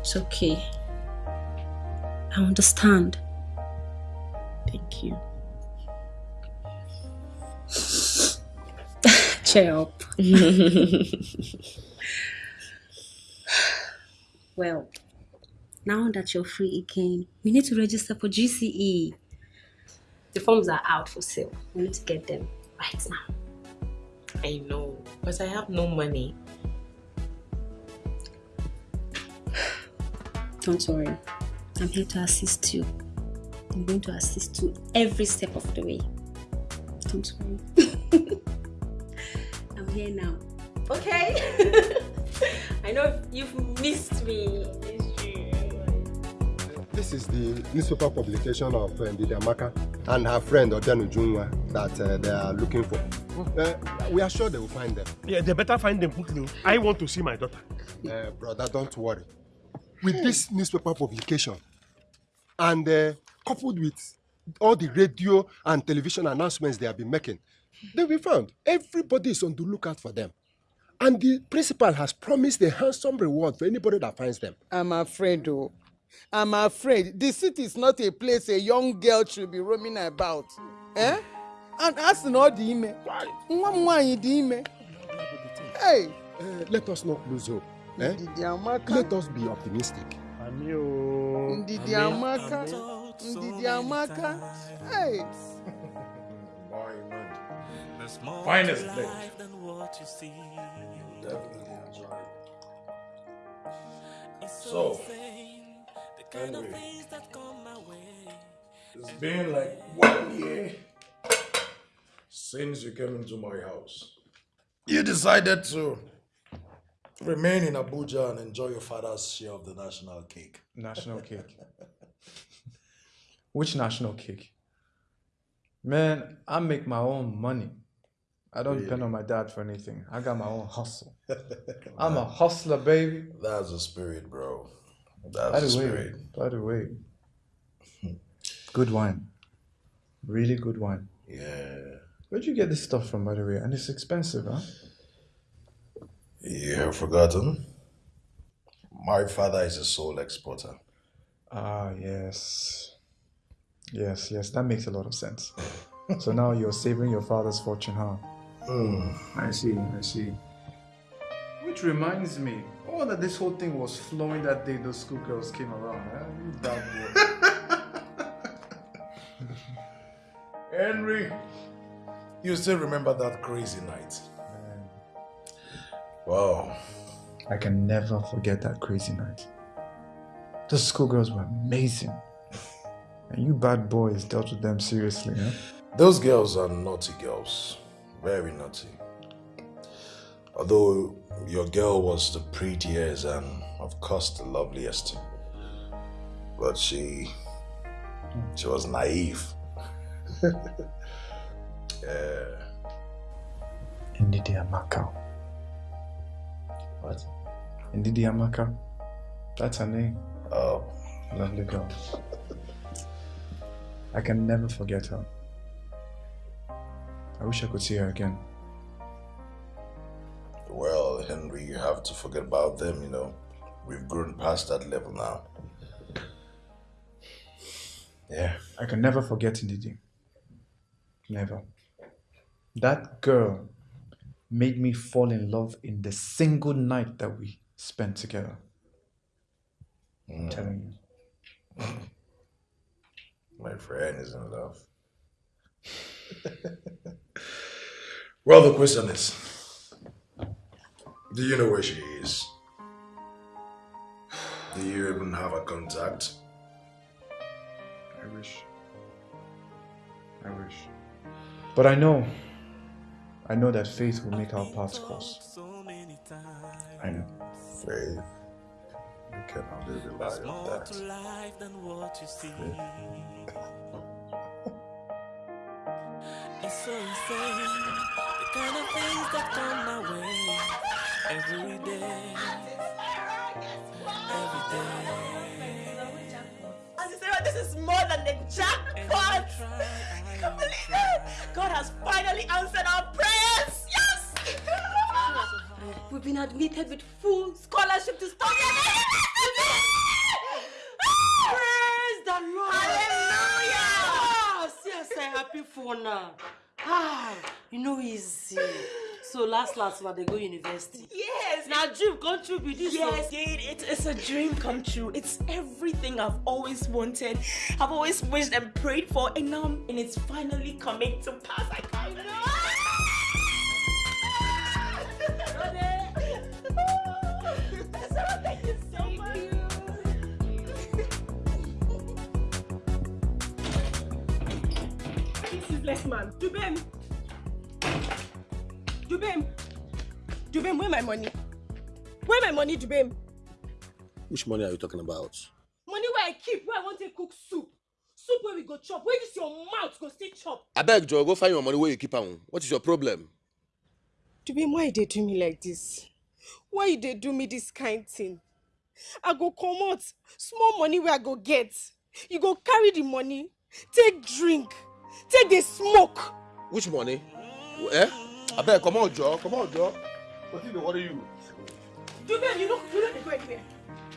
S4: It's okay. I understand.
S7: Thank you.
S4: Cheer up. well, now that you're free again, we need to register for GCE. The forms are out for sale. We need to get them right now.
S7: I know, but I have no money.
S4: Don't worry. I'm here to assist you. I'm going to assist you every step of the way. Don't worry. I'm here now. Okay? I know you've missed me.
S11: This is the newspaper publication of uh, Ndidi Amaka and her friend Odianu Junwa that uh, they are looking for. Uh, we are sure they will find them.
S10: Yeah, they better find them quickly. I want to see my daughter.
S11: Uh, brother, don't worry. With this newspaper publication and uh, coupled with all the radio and television announcements they have been making, they'll be found. Everybody is on the lookout for them. And the principal has promised a handsome reward for anybody that finds them.
S13: I'm afraid, oh. I'm afraid. The city is not a place a young girl should be roaming about. Eh? And asking all the dị ime. Hey!
S11: Uh, let us not lose hope. Eh? Let us be optimistic.
S13: Ndidi Amaka. Ndidi Amaka. Hey!
S19: Finest
S2: life
S19: place.
S2: than what you see.
S19: Definitely enjoy So,
S2: insane, the kind of
S19: anyway.
S2: things that come my way.
S19: It's been like one year since you came into my house. You decided to remain in Abuja and enjoy your father's share of the national cake.
S20: National cake. Which national cake? Man, I make my own money. I don't depend on my dad for anything. I got my own hustle. I'm a hustler, baby.
S19: That's the spirit, bro.
S20: By
S19: That's
S20: the
S19: the
S20: way,
S19: spirit.
S20: by the way, good wine. Really good wine.
S19: Yeah.
S20: Where'd you get this stuff from, by the way? And it's expensive, huh?
S19: You have forgotten? My father is a sole exporter.
S20: Ah, yes. Yes, yes, that makes a lot of sense. so now you're saving your father's fortune, huh?
S19: Mm.
S20: I see, I see. Which reminds me, oh, that this whole thing was flowing that day those schoolgirls came around. Huh? You.
S19: Henry, you still remember that crazy night? Wow.
S20: I can never forget that crazy night. Those schoolgirls were amazing. And you bad boys dealt with them seriously, huh?
S19: Those girls are naughty girls. Very naughty. Although your girl was the prettiest and, of course, the loveliest. But she. she was naive. yeah.
S20: Ndidi Amaka.
S19: What?
S20: Ndidi Amaka. That's her name.
S19: Oh.
S20: Lovely girl. I can never forget her. I wish I could see her again.
S19: Well, Henry, you have to forget about them, you know. We've grown past that level now.
S20: Yeah. I can never forget Ndidi. Never. That girl made me fall in love in the single night that we spent together. I'm telling you.
S19: My friend is in love. well, the question is Do you know where she is? Do you even have a contact?
S20: I wish. I wish. But I know. I know that faith will make our paths cross. I know.
S19: Faith. You can only rely on that.
S2: It's so insane, the kind of things that come my way every day, every day.
S1: Auntie Sarah, this is more than the jackpot. I can't believe it. God has finally answered our prayers. Yes. We've been admitted with full scholarship to study.
S21: Praise the Lord.
S1: Hallelujah.
S21: Ah, see, I say happy for now. Ah, you know easy. So last last one they go university.
S3: Yes.
S21: Now dream come true be this
S3: Yes. It, it's a dream come true. It's everything I've always wanted. I've always wished and prayed for, and now and it's finally coming to pass. I can't Thank
S4: This is less man. Dubem. Dubem. Dubem, where my money? Where my money, Dubem?
S22: Which money are you talking about?
S4: Money where I keep, where I want to cook soup. Soup where we go chop. Where this your mouth go still chop.
S22: Abeg, Joe, go find your money where you keep am. What is your problem?
S9: Dubem, why they do me like this? Why you dey do me this kind thing? I go comot small money wey I go get. You go carry the money, take drink, take dey smoke.
S22: Which money? Eh? Abeg, come on, Joe. Come on, Joe. Wetin dey worry you?
S4: Dubem, you know, you know they go anywhere.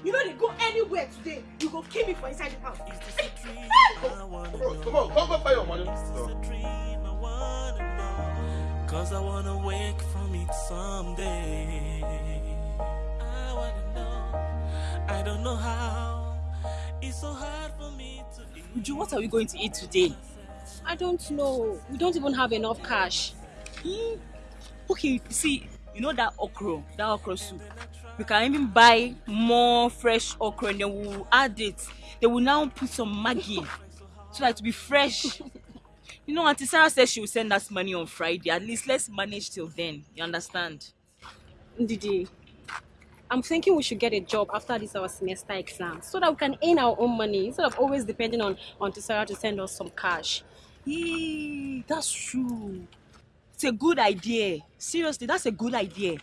S4: You know they go anywhere today. You go kill me for inside the house.
S22: Come on, come on, go go find your money.
S2: Cause I wanna wake from it someday. I wanna know, I don't know how. It's so hard for me to
S3: Uju, what are we going to eat today?
S4: I don't know. We don't even have enough cash.
S3: Mm. Okay, see, you know that okra, that okra soup. We can even buy more fresh okra and then we'll add it. They will now put some Maggi so that it will be fresh. you know, Auntie Sarah said she will send us money on Friday. At least let's manage till then. You understand?
S4: Ndidi, I'm thinking we should get a job after this our semester exam so that we can earn our own money instead of always depending on Auntie Sarah to send us some cash.
S3: Yeah, that's true. It's a good idea. Seriously, that's a good idea.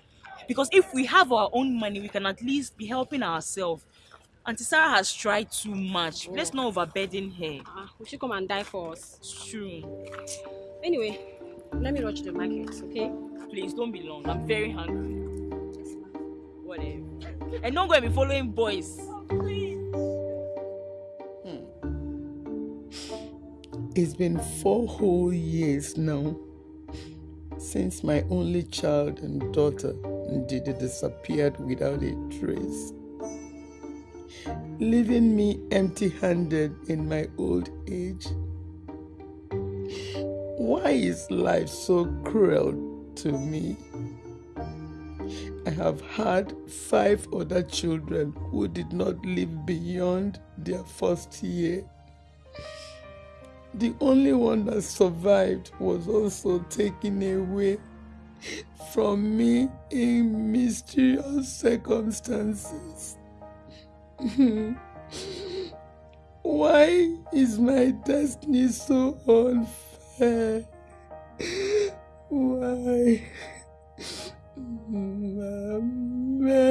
S3: Because if we have our own money, we can at least be helping ourselves. Auntie Sarah has tried too much. Let's not overburden her.
S4: Ah, we should come and die for us.
S3: True.
S4: Anyway, let me rush to the market, okay?
S3: Please don't be long. I'm very hungry. Whatever. And don't go and be following boys.
S13: It's been four whole years now since my only child and daughter Ndidi disappeared without a trace, leaving me empty handed in my old age. Why is life so cruel to me? I have had five other children who did not live beyond their first year. The only one that survived was also taken away from me in mysterious circumstances. Why is my destiny so unfair? Why? Mametu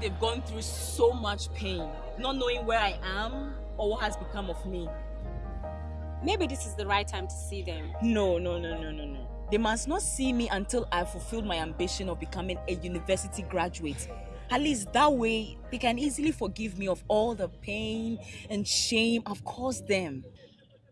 S8: they've gone through so much pain, not knowing where I am or what has become of me.
S4: Maybe this is the right time to see them.
S8: No, no, no, no, no, no. They must not see me until I've fulfilled my ambition of becoming a university graduate. At least that way, they can easily forgive me of all the pain and shame I've caused them.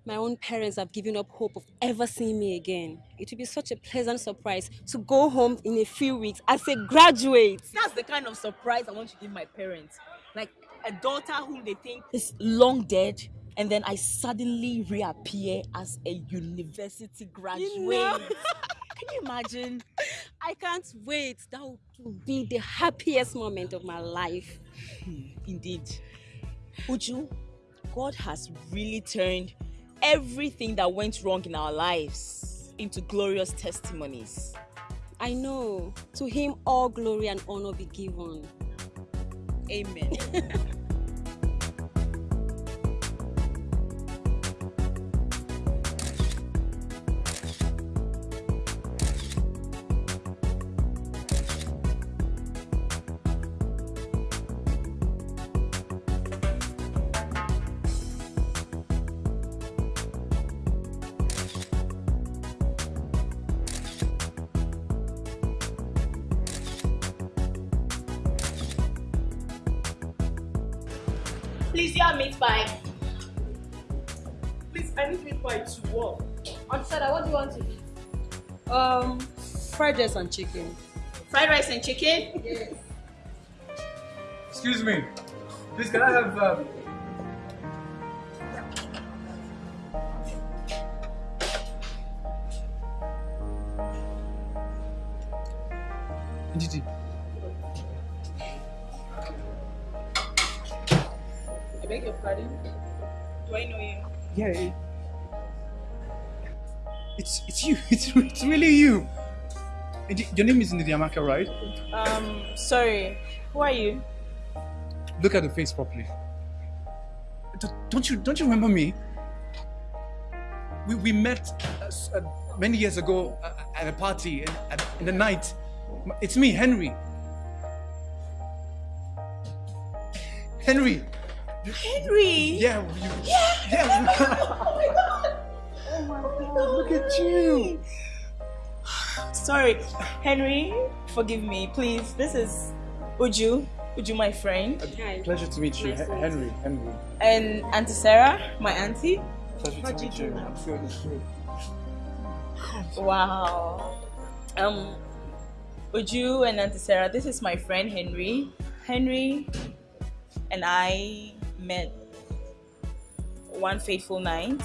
S4: My own parents have given up hope of ever seeing me again. It will be such a pleasant surprise to go home in a few weeks as a graduate.
S8: That's the kind of surprise I want to give my parents. Like a daughter whom they think is long dead, and then I suddenly reappear as a university graduate.
S4: know?
S8: Can you imagine?
S4: I can't wait. That will be the happiest moment of my life.
S8: Hmm, indeed. Uju, God has really turned everything that went wrong in our lives into glorious testimonies.
S4: I know. To him all glory and honor be given.
S8: Amen.
S23: Please, your meat pie. Please, I need meat pie to what?
S4: Ansada, what do you want to eat?
S23: Um, fried rice and chicken. Fried rice and chicken?
S4: Yes.
S20: Excuse me. Please, can I have um, it's you. It's it's really you. Your name is Ndidi Amaka, right?
S8: Um, sorry. Who are you?
S20: Look at the face properly. Don't you don't you remember me? We we met uh, uh, many years ago uh, at a party in, at, in the night. It's me, Henry. Henry.
S8: Henry.
S20: Yeah. You, yeah.
S8: Oh my Oh, my god,
S20: look at you.
S8: Sorry, Henry. Forgive me, please. This is Uju. Uju, my friend.
S20: Pleasure to meet you,
S8: Nice to
S20: Henry. Henry.
S8: And Auntie Sarah, my auntie.
S20: Pleasure
S8: How'd
S20: to
S8: you
S20: meet
S8: do
S20: you. I'm feeling good.
S8: Wow. Um, Uju and Auntie Sarah, this is my friend Henry. Henry and I met one fateful night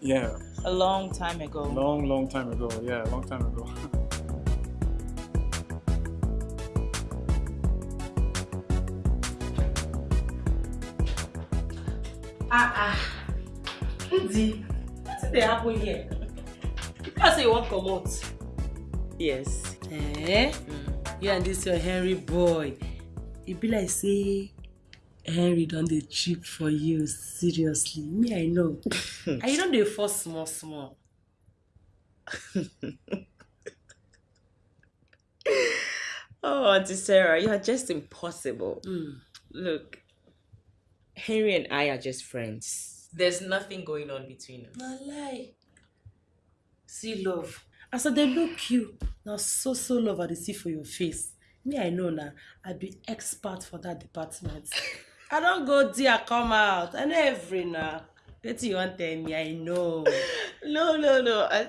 S20: Yeah.
S8: a long time ago.
S20: Long, long time ago. Yeah, long time ago.
S1: Ah ah. Ndi, wetin dey happen here? You say you wan comot.
S8: Yes.
S1: Eh? You and this your Henry boy. E be like say Henry don dey cheap for you seriously. Me I know. and you don dey force small small.
S8: Oh, Auntie Sarah, you are just impossible. Hmm. Look, Henry and I are just friends. There's nothing going on between us.
S1: Na lie. See love. As I dey look you, na so so love I dey see for your face. Me I know na, I be expert for that department. I don't go there come out. I know every na. Wetin you wan tell me? I know.
S8: No, no, no. I,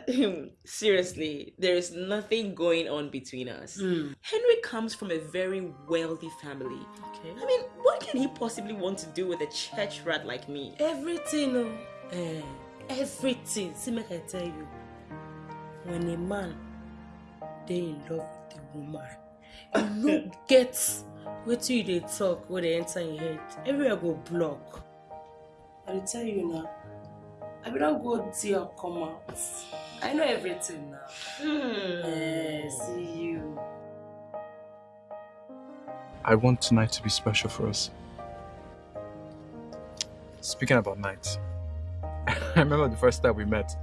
S8: seriously, there is nothing going on between us.
S1: Hmm.
S8: Henry comes from a very wealthy family.
S1: Okay.
S8: I mean, what can he possibly want to do with a church rat like me?
S1: Everything o. Eh, everything. See make I tell you. When a man they in love with a woman, you no get wetin you dey talk wey dey enter your head? Everywhere go block. I dey tell you now. I bin don go there come out. I know everything now.
S2: Hmm.
S1: eh see you.
S2: I want tonight to be special for us. Speaking about nights, I remember the first time we met,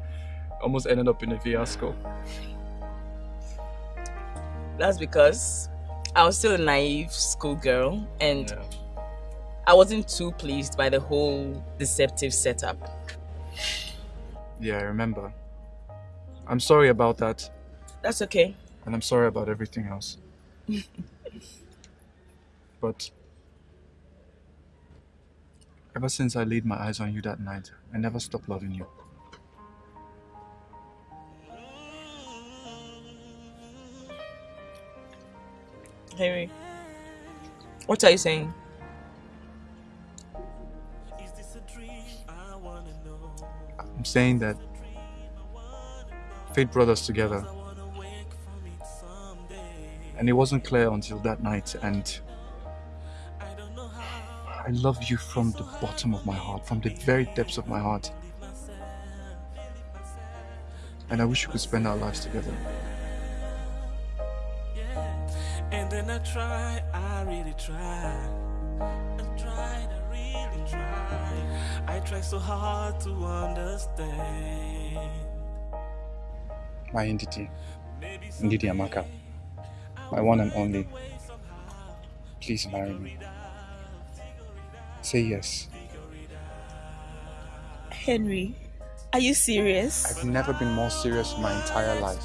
S2: almost ended up in a fiasco.
S8: That's because I was still a naive schoolgirl and I wasn't too pleased by the whole deceptive setup.
S2: Yeah, I remember. I'm sorry about that,
S8: That's okay.
S2: and I'm sorry about everything else. But ever since I laid my eyes on you that night, I never stopped loving you.
S8: Henry, what are you saying?
S2: I'm saying that fate brought us together. And it wasn't clear until that night, and I love you from the bottom of my heart, from the very depths of my heart. And I wish we could spend our lives together.
S11: And then I try, I really try. I tried, I really try. I try so hard to understand.
S2: My entity, Ndidi Amaka, my one and only. Please marry me. Say yes.
S8: Henry, are you serious?
S2: I've never been more serious in my entire life.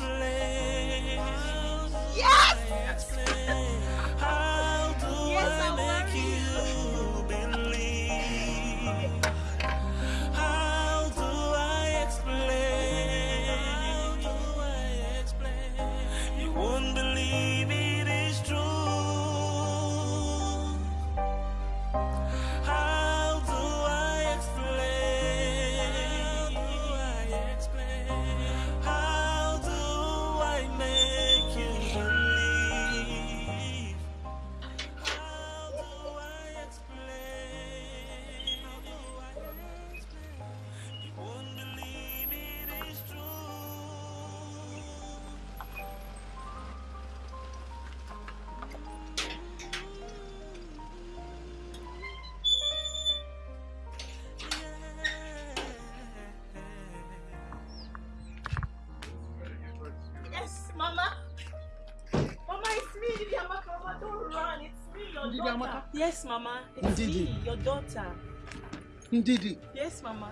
S3: Ndidi. Yes, Mama.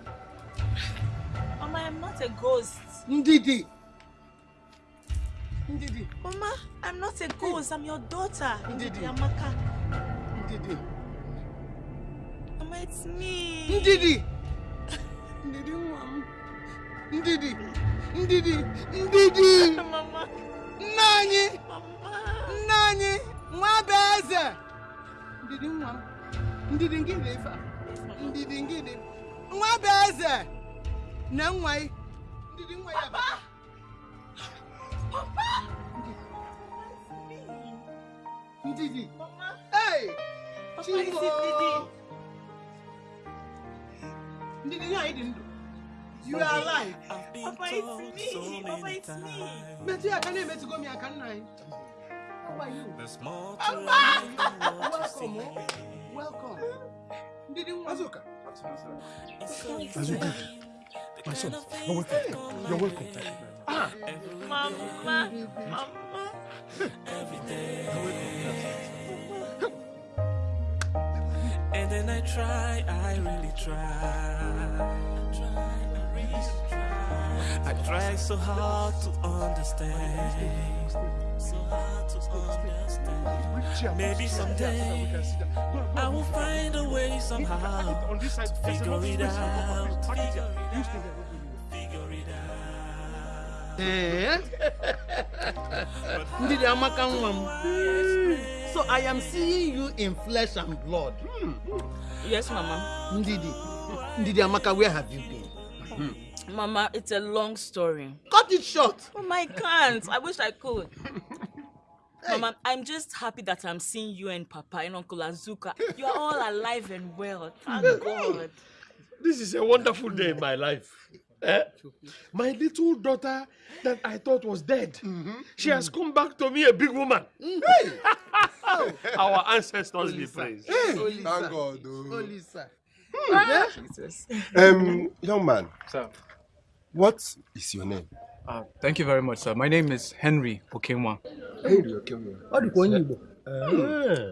S3: Mama, I'm not a ghost.
S13: Ndidi. Ndidi.
S3: Mama, I'm not a ghost. I'm your daughter.
S13: Ndidi.
S3: Amaka.
S13: Ndidi.
S3: Mama, it's me.
S13: Ndidi. Ndidi nwa m. Ndidi. Ndidi. Ndidi.
S3: Mama.
S13: Anyị. Nna anyị. Nwa bụ eze. Ndidi nwa m. Ndidi ngịnị ife a? Ndidi ngịnị? Nwa bụ eze. Na nwa. Ndidi nwa ya bata. Ndidi. Hey!
S3: Papa, it Ndidi?
S13: Ndidi ya ị dị ndụ. You are alive.
S3: Papa, it's me. Papa, it's me.
S13: Metụ ya aka na-emetụgo m ya aka nna anyị. How are you? Papa! Welcome. oh. Welcome. Ndidi nwa. Azuka.
S12: Azuka, my son, you're welcome. You're welcome. Ah,
S3: Mama. Mama.
S11: And then I try, I really try. I try, I really try. I try so hard to understand. So hard to understand. Maybe someday I will find a way somehow to figure it out. Figure it out.
S13: Eh? Ndidi Amaka nwa m. So I am seeing you in flesh and blood.
S8: Yes, Mama.
S13: Ndidi. Ndidi Amaka, where have you been?
S8: Mama, it's a long story.
S13: Cut it short.
S8: Oh my can't. I wish I could. Mama, I'm just happy that I'm seeing you and Papa and Uncle Azuka. You are all alive and well. Thank God.
S10: This is a wonderful day in my life. Eh? My little daughter that I thought was dead, she has come back to me a big woman. Our ancestors be praised.
S11: Hey, thank God. oh.
S13: Olisa.
S11: Um, young man,
S12: Sir.
S11: What is your name?
S12: Uh, thank you very much, sir. My name is Henry Okenwa.
S11: Henry Okenwa.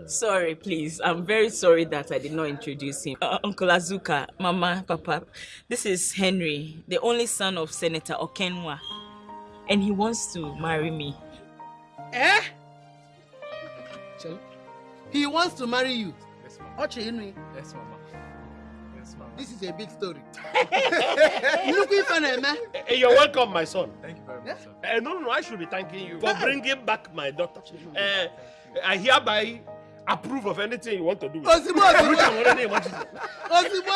S8: Sorry, please. I'm very sorry that I did not introduce him. Uh, Uncle Azuka, Mama, Papa. This is Henry, the only son of Senator Okenwa. And he wants to marry me.
S13: Eh? He wants to marry you. Ochi Henry.
S12: Yes, Mama.
S13: This is a big story. Look if I
S10: Eh, You're welcome, my son.
S12: Thank you very much, sir.
S10: Uh, no, no, no, I should be thanking you for bringing back my daughter. Uh, I hereby approve of anything you want to do.
S13: Ozugbo, ozugbo.
S10: Which I'm already imagining.
S13: Ozugbo.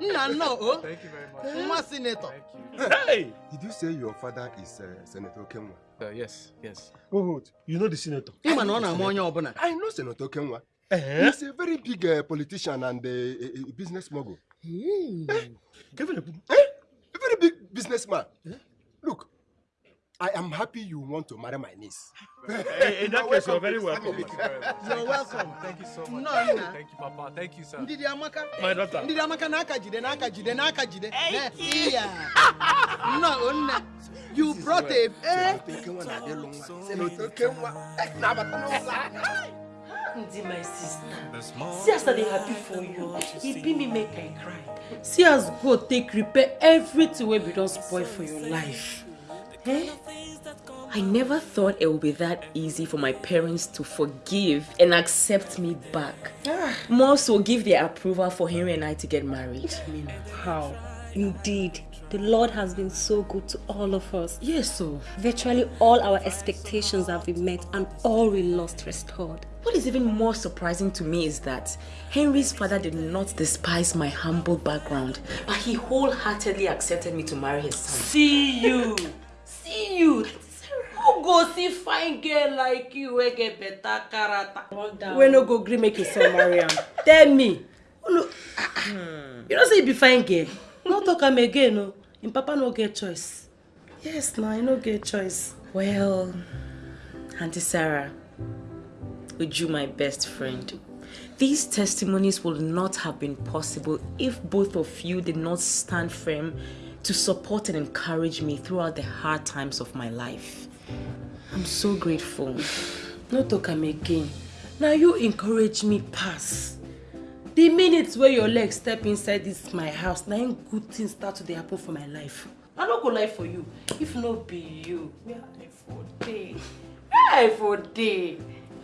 S13: Nna nnọọ o.
S12: Thank you very much.
S13: Nwa senator.
S10: Hey!
S11: Did you say your father is uh, Senator Okenwa?
S12: Uh, yes, yes.
S10: Oh, you know the senator?
S13: Ịma na ọ na-ama onye ọbụla.
S11: I know Senator Okenwa.
S10: Eh?
S11: He's a very big uh, politician and uh, a, a business mogul. Eh? A very big businessman. Look, I am happy you want to marry my niece.
S10: Eh, in that case, you're very welcome.
S13: You're welcome.
S12: Thank you so much.
S13: Nnọọ nna.
S12: Thank you, Papa. Thank you, sir.
S13: Ndidi Amaka.
S10: My daughter.
S13: Ndidi Amaka n'aka jide n'aka jide n'aka jide. Ne, iya. Nnọọ nne. You brought a. Eh?
S11: Senator Okenwa. Na-abata n'ụzọ.
S1: Ndi my sister. See as I dey happy for you. E be me make I cry. See as God take repair everything wey be don spoil for your life.
S7: Eh? I never thought it would be that easy for my parents to forgive and accept me back. More so, give their approval for Henry and I to get married.
S1: How? Indeed, the Lord has been so good to all of us.
S7: Yes, so.
S4: Virtually all our expectations have been met and all we lost restored.
S7: What is even more surprising to me is that Henry's father did not despise my humble background, but he wholeheartedly accepted me to marry his son.
S1: See you. See you. Who go see fine girl like you wey get better character? Wey no go gree make his son marry am. Tell me. You know say you be fine girl. No talk am again o. Im papa no get choice. Yes na, he no get choice.
S7: Well, Auntie Sarah, Uju, my best friend, these testimonies would not have been possible if both of you did not stand firm to support and encourage me throughout the hard times of my life. I'm so grateful.
S1: No talk am again. Now you encourage me pass. The minute where your leg step inside this my house, im good things start to happen for my life. I no go lie for you. If not be you, where I for dey? Where I for dey?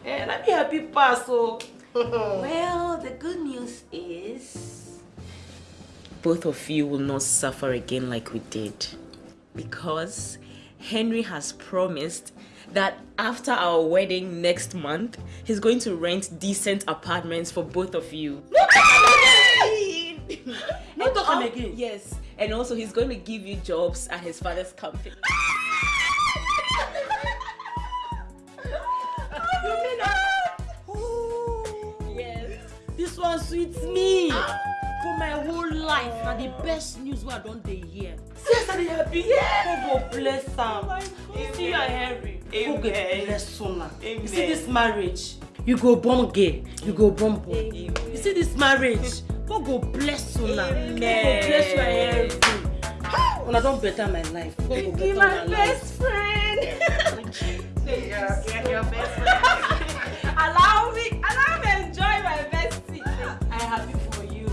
S1: Eh, na me happy pass o.
S7: Well, the good news is both of you will not suffer again like we did. Because Henry has promised that after our wedding next month, he's going to rent decent apartments for both of you.
S1: No am again.
S7: Yes, and also he's going to give you jobs at his father's company.
S1: One sweet me. For my whole life, na the best news wey I don dey hear. See as I dey happy. God go bless am. You see your Henry. God go bless una. You see this marriage. You go born gay. You go born boy. You see this marriage. God go bless una. God go bless you and Henry. Una don better my life. God go better
S8: my
S1: una
S8: best
S1: life.
S8: friend. You're your best friend. allow me, allow me enjoy my
S1: happy for you.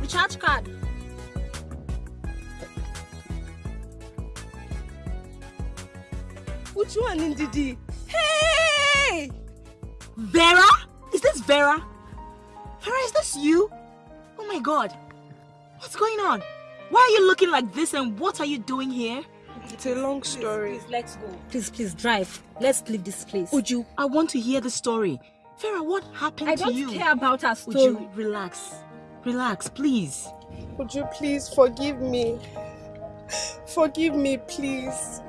S4: Recharge card.
S1: Which one, Ndidi? Hey!
S8: Vera? Is this Vera?
S7: Vera, is this you? Oh my god. What's going on? Why are you looking like this and what are you doing here?
S9: It's a long story.
S7: Please, let's go.
S4: Please, please, drive. Let's leave this place.
S7: Uju, I want to hear the story. Vera, what happened
S4: I
S7: to you?
S4: I don't care about our story.
S7: Uju, relax. Relax, please.
S9: Would you please forgive me? Forgive me, please.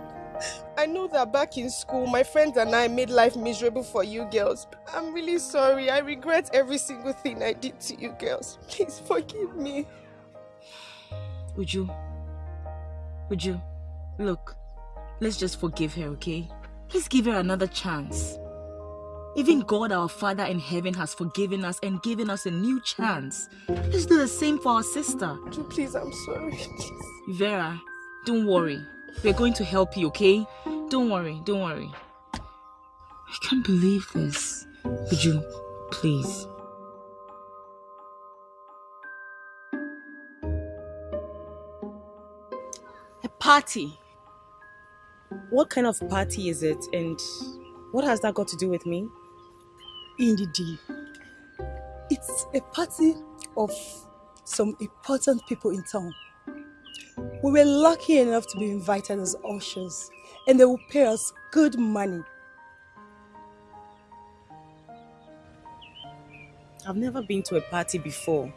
S9: I know that back in school, my friends and I made life miserable for you girls. I'm really sorry. I regret every single thing I did to you girls. Please forgive me.
S7: Uju. Uju, look. Let's just forgive her, okay? Let's give her another chance. Even God, our Father in heaven, has forgiven us and given us a new chance. Let's do the same for our sister.
S9: Please, I'm sorry.
S7: Vera, don't worry. We're going to help you, okay? Don't worry, don't worry. I can't believe this. Would you please.
S24: A party. What kind of party is it and what has that got to do with me?
S25: Indeed. It's a party of some important people in town. We were lucky enough to be invited as ushers, and they will pay us good money.
S24: I've never been to a party before.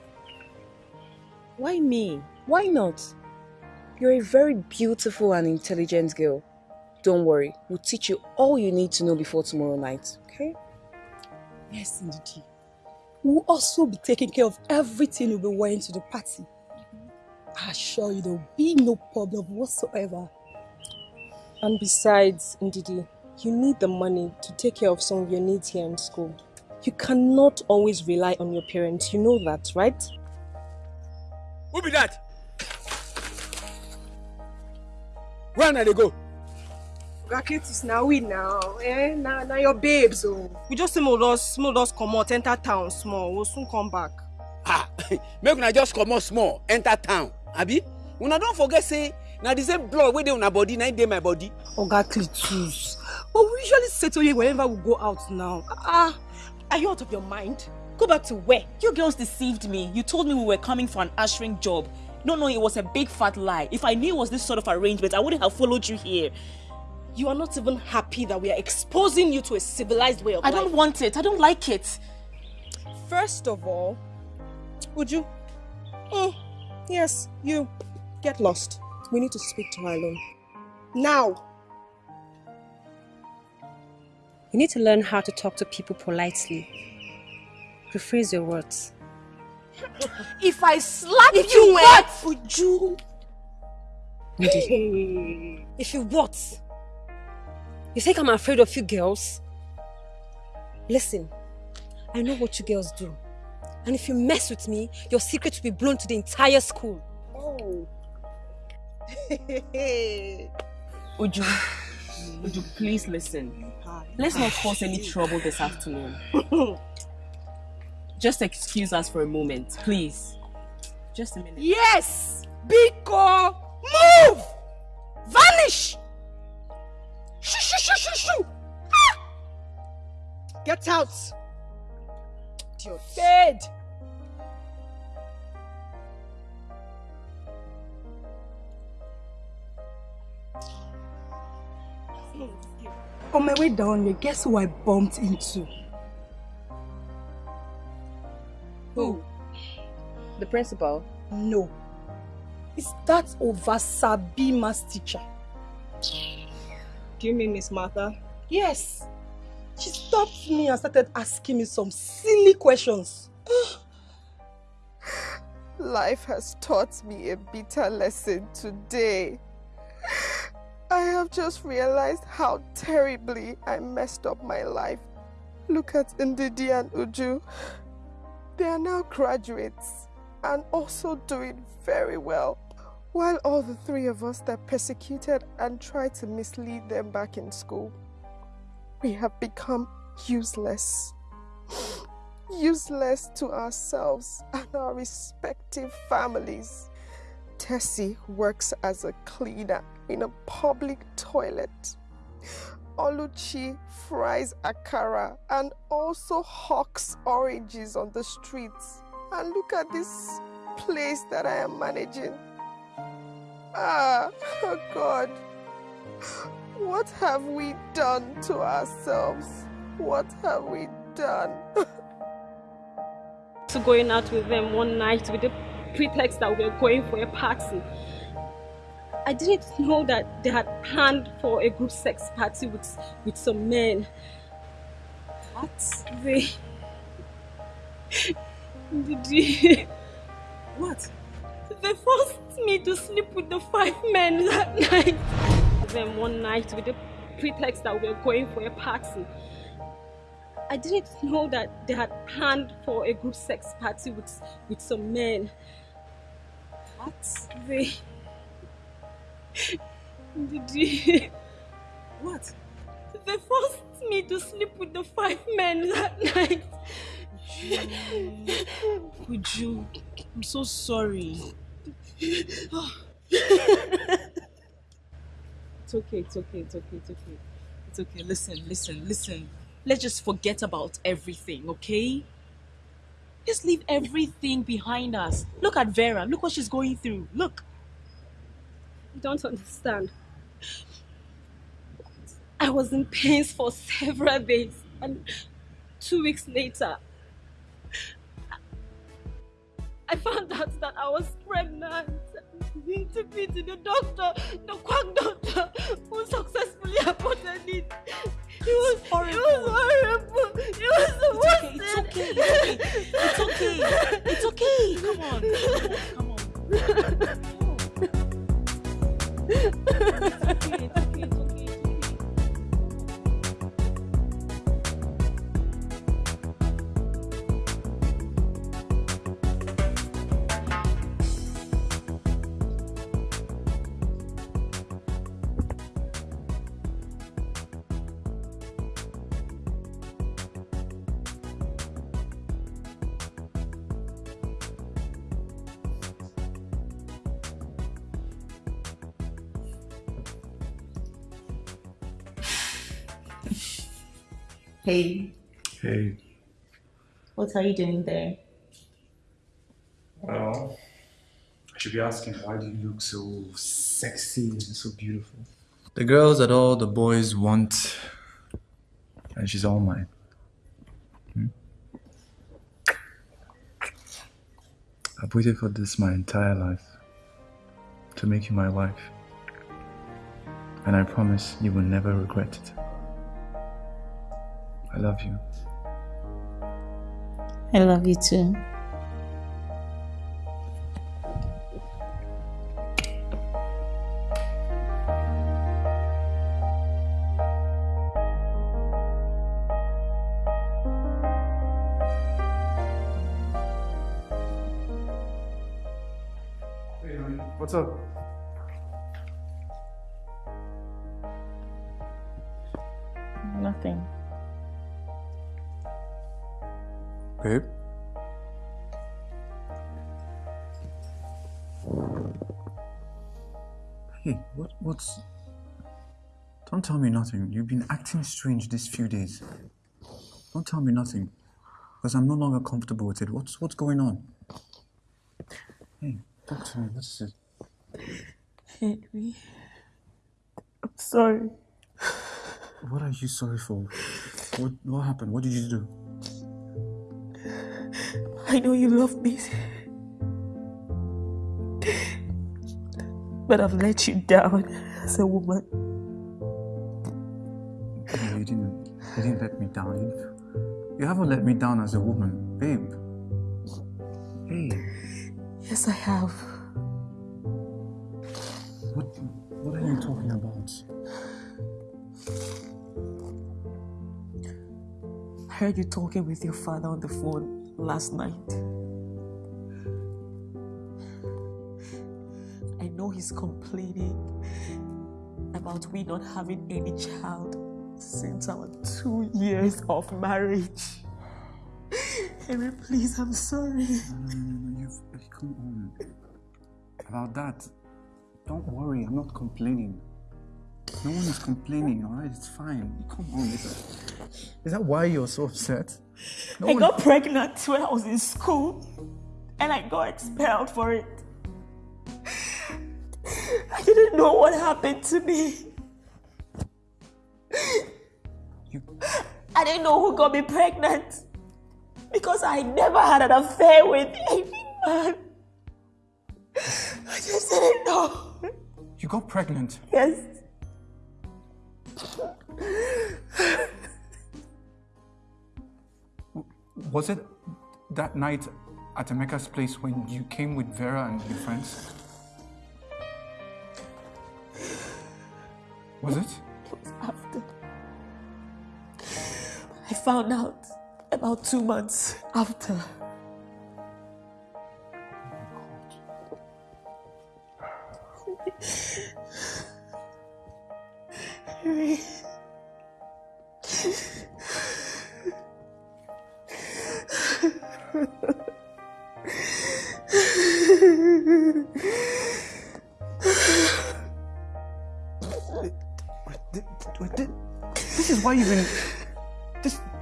S24: Why me? Why not? You're a very beautiful and intelligent girl. Don't worry, we'll teach you all you need to know before tomorrow night, okay?
S25: Yes, indeed. We will also be taking care of everything you'll be wearing to the party. I assure you there will be no problem whatsoever.
S26: And besides, Ndidi, you need the money to take care of some of your needs here in school. You cannot always rely on your parents. You know that, right?
S15: Who be that? Where na they go?
S9: Gaketus now we now. Eh? Now, now your babes. Oh. We just say more us, more us come out, enter town small. We'll soon come back.
S15: Ah, make una just comot small enter town abi una don forget say na the same blood wey dey una body na im dey my body.
S25: Oh Oga Clitus, but we usually settle here whenever we go out now.
S9: Ah, are you out of your mind? Go back to where?
S3: You girls deceived me. You told me we were coming for an ushering job. No, no, it was a big fat lie. If I knew it was this sort of arrangement, I wouldn't have followed you here.
S9: You are not even happy that we are exposing you to a civilized way of
S3: I
S9: life.
S3: don't want it. I don't like it.
S9: First of all, would you? Mm, yes, you. Get lost. We need to speak to her alone. Now.
S26: You need to learn how to talk to people politely. Rephrase your words.
S9: If I slap
S26: If
S9: you,
S26: you
S9: eh,
S26: what?
S9: would you?
S26: If you what? You think I'm afraid of you girls? Listen, I know what you girls do. And if you mess with me, your secret will be blown to the entire school.
S9: Oh.
S3: Uju, Uju, please listen. Let's not cause any trouble this afternoon. Just excuse us for a moment, please. Just a minute.
S9: Yes! Biko! Move! Vanish! Shoo, shoo, shoo, shoo, shoo! Ah! Get out! Idiot. Dead!
S25: On my way down here, guess who I bumped into?
S24: Who? The principal?
S25: No. It's that Ovasabi maths teacher.
S9: Do you mean Miss Martha?
S25: Yes. She stopped me and started asking me some silly questions.
S9: Life has taught me a bitter lesson today. I have just realized how terribly I messed up my life. Look at Ndidi and Uju. They are now graduates and also doing very well. While all the three of us that persecuted and tried to mislead them back in school, we have become useless. Useless to ourselves and our respective families. Tessie works as a cleaner in a public toilet. Oluchi fries akara and also hawks oranges on the streets. And look at this place that I am managing. Ah, oh God. What have we done to ourselves? What have we done?
S4: to going out with them one night with the pretext that we were going for a party. I didn't know that they had planned for a group sex party with, with some men.
S3: What?
S4: They... Did.
S3: What?
S4: They forced me to sleep with the five men that night. Then one night with the pretext that we were going for a party. I didn't know that they had planned for a group sex party with, with some men.
S3: What?
S4: They... Did you...
S3: What?
S4: They forced me to sleep with the five men that night.
S3: Would you? I'm so sorry.
S4: Okay, it's okay, it's okay, it's okay.
S3: It's okay. Listen, listen, listen. Let's just forget about everything, okay? Just leave everything behind us. Look at Vera. Look what she's going through. Look.
S4: You don't understand. I was in pains for several days, and two weeks later, I found out that I was pregnant. Took me to the doctor, the quack doctor, who successfully aborted it. It was horrible. It was horrible. It was the worst.
S3: It's okay. It's okay. It's okay. It's okay. Come on. Come on.
S4: it's okay. It's okay. It's okay.
S7: Hey,
S20: Hey.
S7: what are you doing there?
S20: Well, I should be asking why do you look so sexy and so beautiful? The girls that all the boys want, and she's all mine. Hmm? I've waited for this my entire life to make you my wife. And I promise you will never regret it. I love you.
S7: I love you too.
S20: Tell me nothing. You've been acting strange these few days. Don't tell me nothing. Because I'm no longer comfortable with it. What's, what's going on? Hey, talk to me. What is it?
S7: Henry, I'm sorry.
S20: What are you sorry for? What, what happened? What did you do?
S7: I know you love me. But I've let you down as a woman.
S20: Didn't. You didn't let me down. You, you haven't let me down as a woman, babe. Hey,
S7: Yes, I have.
S20: what what are you talking about?
S7: I heard you talking with your father on the phone last night. I know he's complaining about we not having any child since our two years of marriage. Henry, please, I'm sorry.
S20: No, no, no, you've come on. About that, don't worry. I'm not complaining. No one is complaining, alright? It's fine. Come on, Lisa. Is that why you're so upset? No
S3: I
S20: one-
S3: got pregnant when I was in school and I got expelled for it. I didn't know what happened to me. I didn't know who got me pregnant because I never had an affair with any man. I just didn't know.
S20: You got pregnant.
S3: Yes.
S20: Was it that night at Emeka's place when you came with Vera and your friends? Was it?
S3: It was after. I found out about two months after. Harry.
S20: This is why you've been.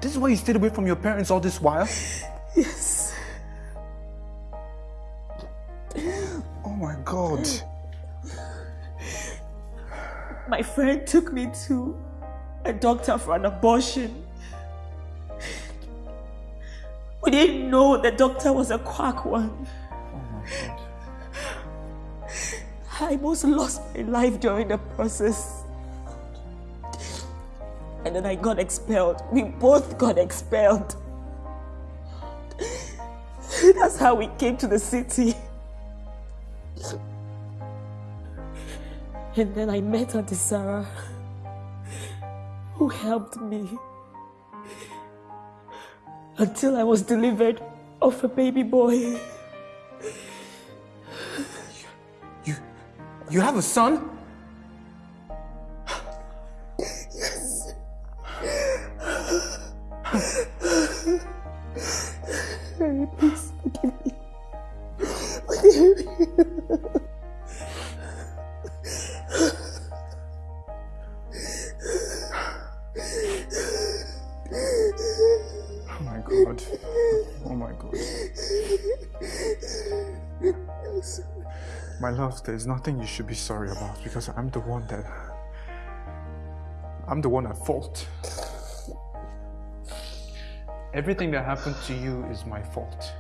S20: This, is why you stayed away from your parents all this while?
S3: Yes.
S20: Oh my god.
S3: My friend took me to a doctor for an abortion. We didn't know the doctor was a quack one. Oh my god. I almost lost my life during the process. And then I got expelled. We both got expelled. That's how we came to the city. And then I met Auntie Sarah, who helped me until I was delivered of a baby boy.
S20: You have a son? My love, there's nothing you should be sorry about because I'm the one that. I'm the one at fault. Everything that happened to you is my fault.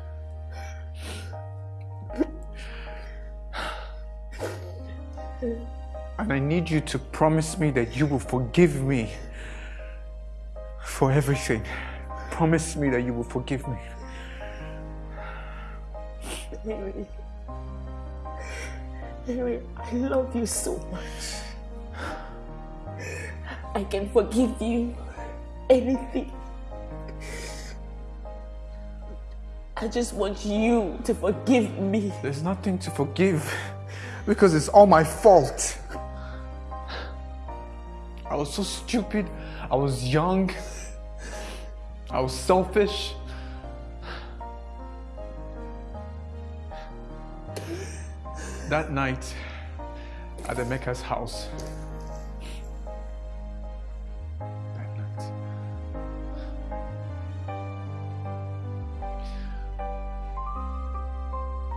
S20: And I need you to promise me that you will forgive me for everything. Promise me that you will forgive me.
S3: Harry, I love you so much. I can forgive you anything. I just want you to forgive me.
S20: There's nothing to forgive because it's all my fault. I was so stupid. I was young. I was selfish. That night at Emeka's house, that night,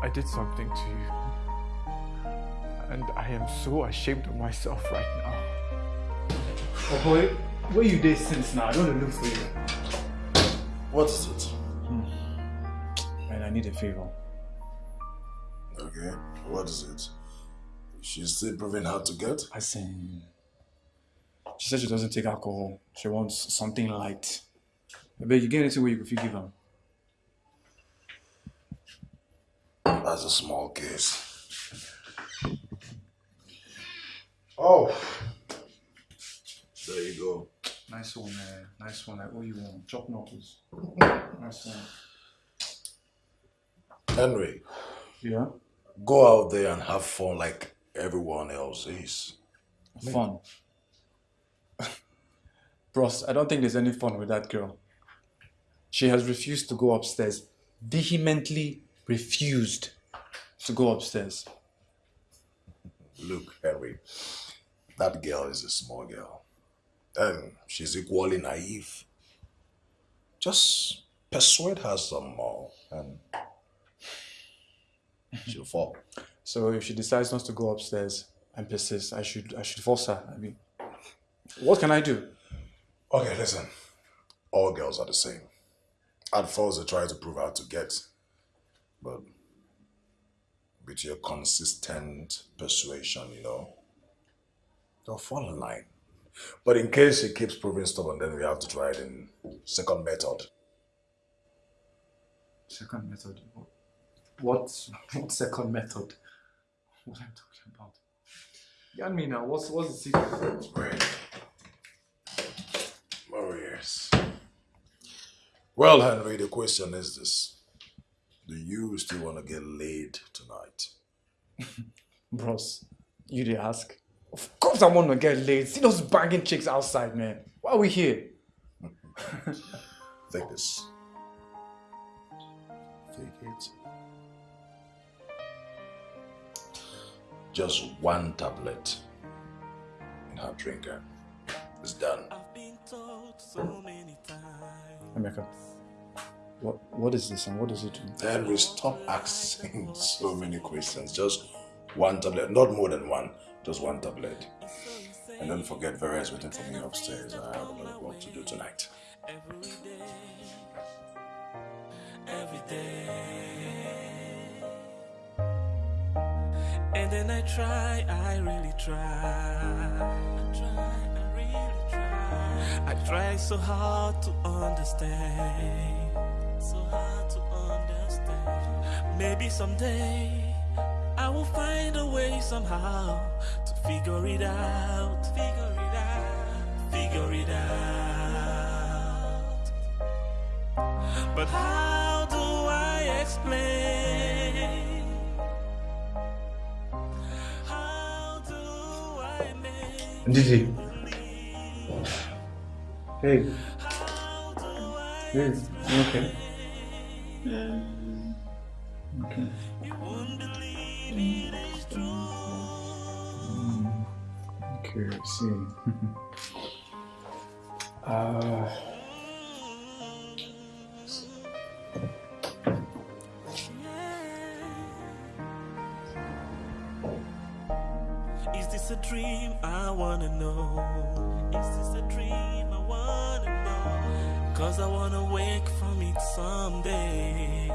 S20: I did something to you. And I am so ashamed of myself right now. Oh boy, where you did since now? I don't want to look for you.
S19: What is it?
S20: Hmm. And I need a favor.
S19: Okay, what is it? She's still proving hard to get?
S20: I see. She said she doesn't take alcohol. She wants something light. But you get anything where you could give her.
S19: That's a small case. Oh, there you go.
S20: Nice one, man. Nice one. Eh? I owe you one. Chop knuckles. Nice one.
S19: Henry.
S20: Yeah?
S19: Go out there and have fun like everyone else is.
S20: Fun. Bros, I don't think there's any fun with that girl. She has refused to go upstairs. Vehemently refused to go upstairs.
S19: Look, Henry, That girl is a small girl. And she's equally naive. Just persuade her some more and she'll fall.
S20: So if she decides not to go upstairs and persists, I should I should force her. I mean, what can I do?
S19: Okay, listen. All girls are the same. At first, they try to prove how to get, but with your consistent persuasion, you know, they'll fall in line. But in case she keeps proving stubborn, then we have to try it in second method.
S20: Second method. What what second method? What I'm I talking about? Me. What's what's the secret?
S19: Oh yes. Well, Henry, the question is this: Do you still want to get laid tonight?
S20: Bros, you did ask. Of course I want to get laid. See those banging chicks outside, man. Why are we here?
S19: Take this. Take it. Just one tablet in her drinker. It's done.
S20: Emeka, what what is this and what does it do?
S19: Then we stop asking so many questions. Just one tablet, not more than one. Just one tablet. And don't forget, Vera is waiting for me upstairs. I have a lot of work to do tonight.
S2: every day. And then I try, I really try. I try, I really try. I try so hard to understand. So hard to understand. Maybe someday I will find a way somehow to figure it out. Figure it out. Figure it out. But how do I explain? Make
S20: Ndidi. Hey. Hey, you okay? Um, okay. Hmm. Hmm. Okay, I see. uh,
S2: a dream? I wanna know. Is this a dream? I wanna know. Cause I wanna wake from it someday.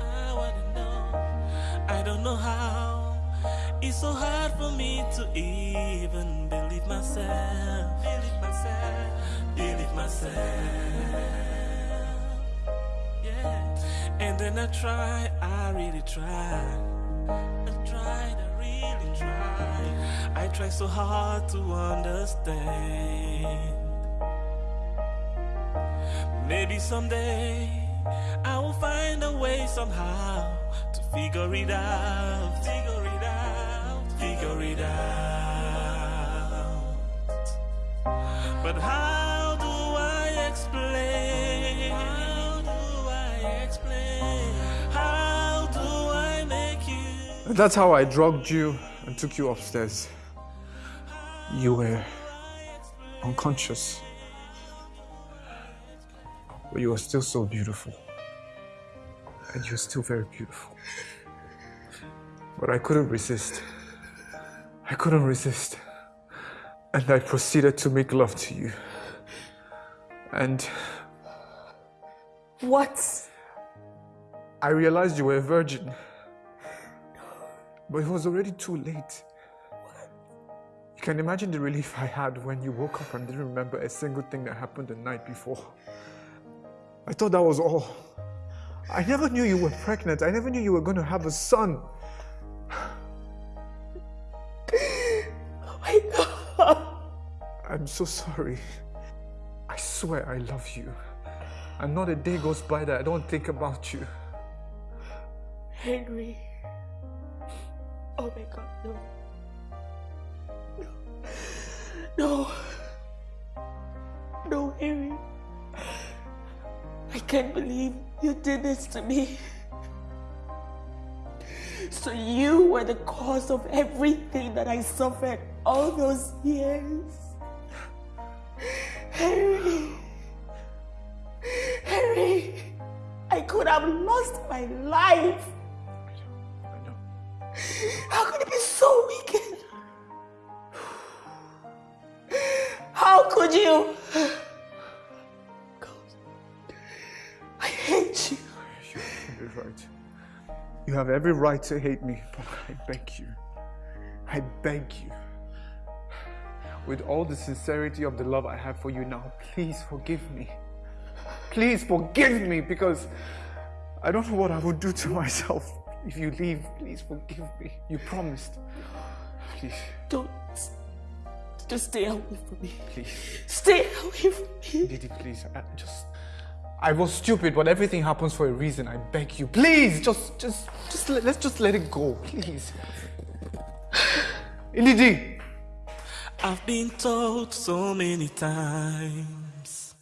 S2: I wanna know. I don't know how. It's so hard for me to even believe myself. Believe myself. Believe myself. Yeah. And then I try, I really try. I tried, I. Try so hard to understand. Maybe someday I will find a way somehow to figure it out. Figure it out. Figure it out. But how do I explain? How do I explain? How do I make you?
S20: That's how I drugged you and took you upstairs. You were unconscious. But you were still so beautiful. And you're still very beautiful. But I couldn't resist. I couldn't resist. And I proceeded to make love to you. And
S21: What?
S20: I realized you were a virgin. But it was already too late. You can imagine the relief I had when you woke up and didn't remember a single thing that happened the night before. I thought that was all. I never knew you were pregnant. I never knew you were going to have a son.
S21: Oh my god.
S20: I'm so sorry. I swear I love you. And not a day goes by that I don't think about you.
S21: Henry. Oh my god, no. No. No, Henry. I can't believe you did this to me.
S1: So you were the cause of everything that I suffered all those years. Henry. Henry. I could have lost my life. How could you be so wicked? How could you? God, I hate you.
S20: You're right. You have every right to hate me, but I beg you. I beg you. With all the sincerity of the love I have for you now, please forgive me. Please forgive me because I don't know what I would do to myself if you leave. Please forgive me. You promised. Please.
S1: Don't. Just stay away from me.
S20: Please.
S1: Stay away from me.
S20: Didi, please. I just. I was stupid, but everything happens for a reason. I beg you. Please, just, just, just let, let's just let it go. Please. Ndidi.
S2: I've been told so many times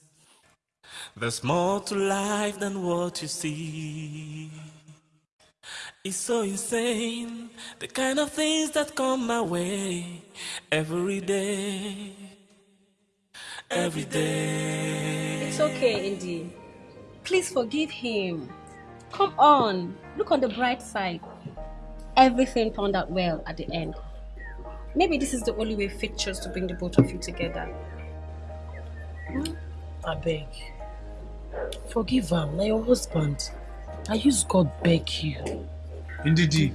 S2: there's more to life than what you see. It's so insane, the kind of things that come my way every day. Every day.
S26: It's okay, Indy. Please forgive him. Come on, look on the bright side. Everything turned out well at the end. Maybe this is the only way fate chose to bring the both of you together. Hmm?
S21: I beg. Forgive him, na your husband. I use God beg you.
S20: Ndidi.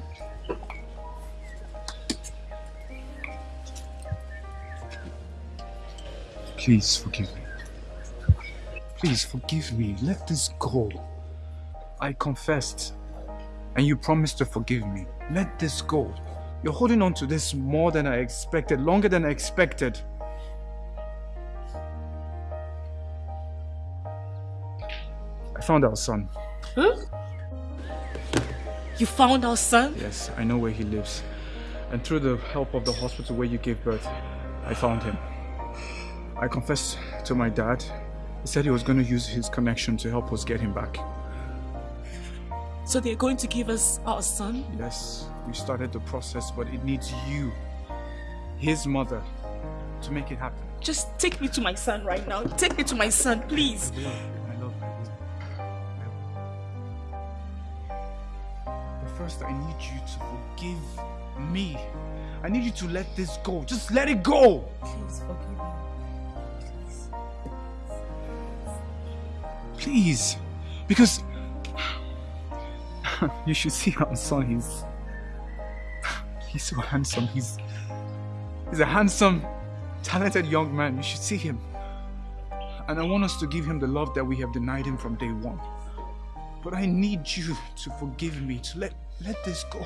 S20: Please forgive me. Please forgive me. Let this go. I confessed. And you promised to forgive me. Let this go. You're holding on to this more than I expected, longer than I expected. I found our son.
S1: Huh? You found our son?
S20: Yes, I know where he lives. And through the help of the hospital where you gave birth, I found him. I confessed to my dad. He said he was going to use his connection to help us get him back.
S1: So they're going to give us our son?
S20: Yes, we started the process, but it needs you, his mother, to make it happen.
S1: Just take me to my son right now. Take me to my son, please.
S20: First, I need you to forgive me. I need you to let this go. Just let it go.
S1: Please forgive me.
S20: Please. Because you should see how son. He's he's so handsome. He's he's a handsome, talented young man. You should see him. And I want us to give him the love that we have denied him from day one. But I need you to forgive me, to let let this go.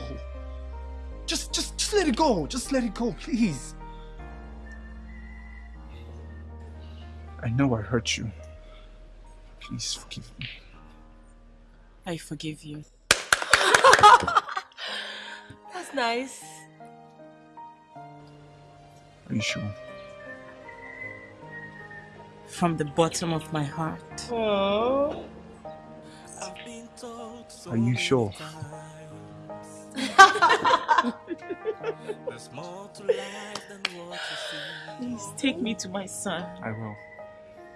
S20: Just just just let it go. Just let it go, please. I know I hurt you. Please forgive me.
S1: I forgive you. That's nice.
S20: Are you sure?
S1: From the bottom of my heart.
S21: Oh.
S20: Are you sure?
S1: Please take me to my son.
S20: I will.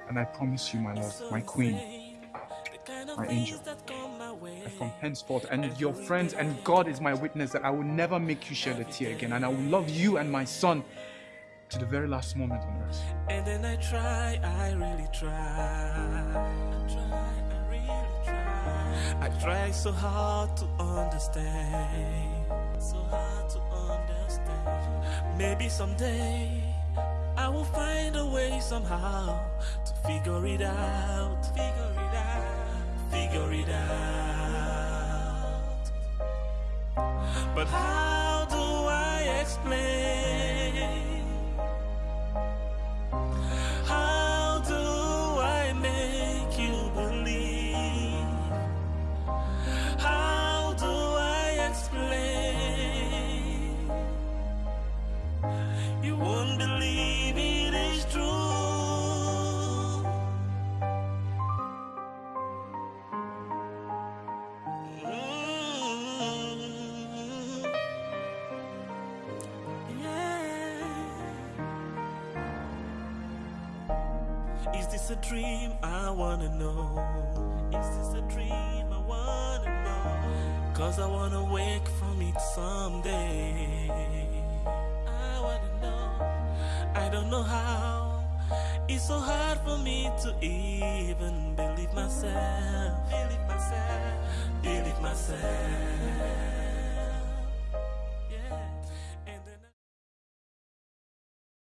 S20: And I promise you, my love, my queen, my angel, that from henceforth, and your friends and God is my witness that I will never make you shed a tear again, and I will love you and my son to the very last moment on earth.
S2: And then I try, I really try. I try, I really try. I try so hard to understand. So hard to understand. Maybe someday I will find a way somehow to figure it out. Figure it out. Figure it out. But how do I explain? How a dream? I wanna know. Is this a dream? I wanna know. Cause I wanna wake from it someday. I wanna know. I don't know how. It's so hard for me to even believe myself. Believe myself. Believe myself.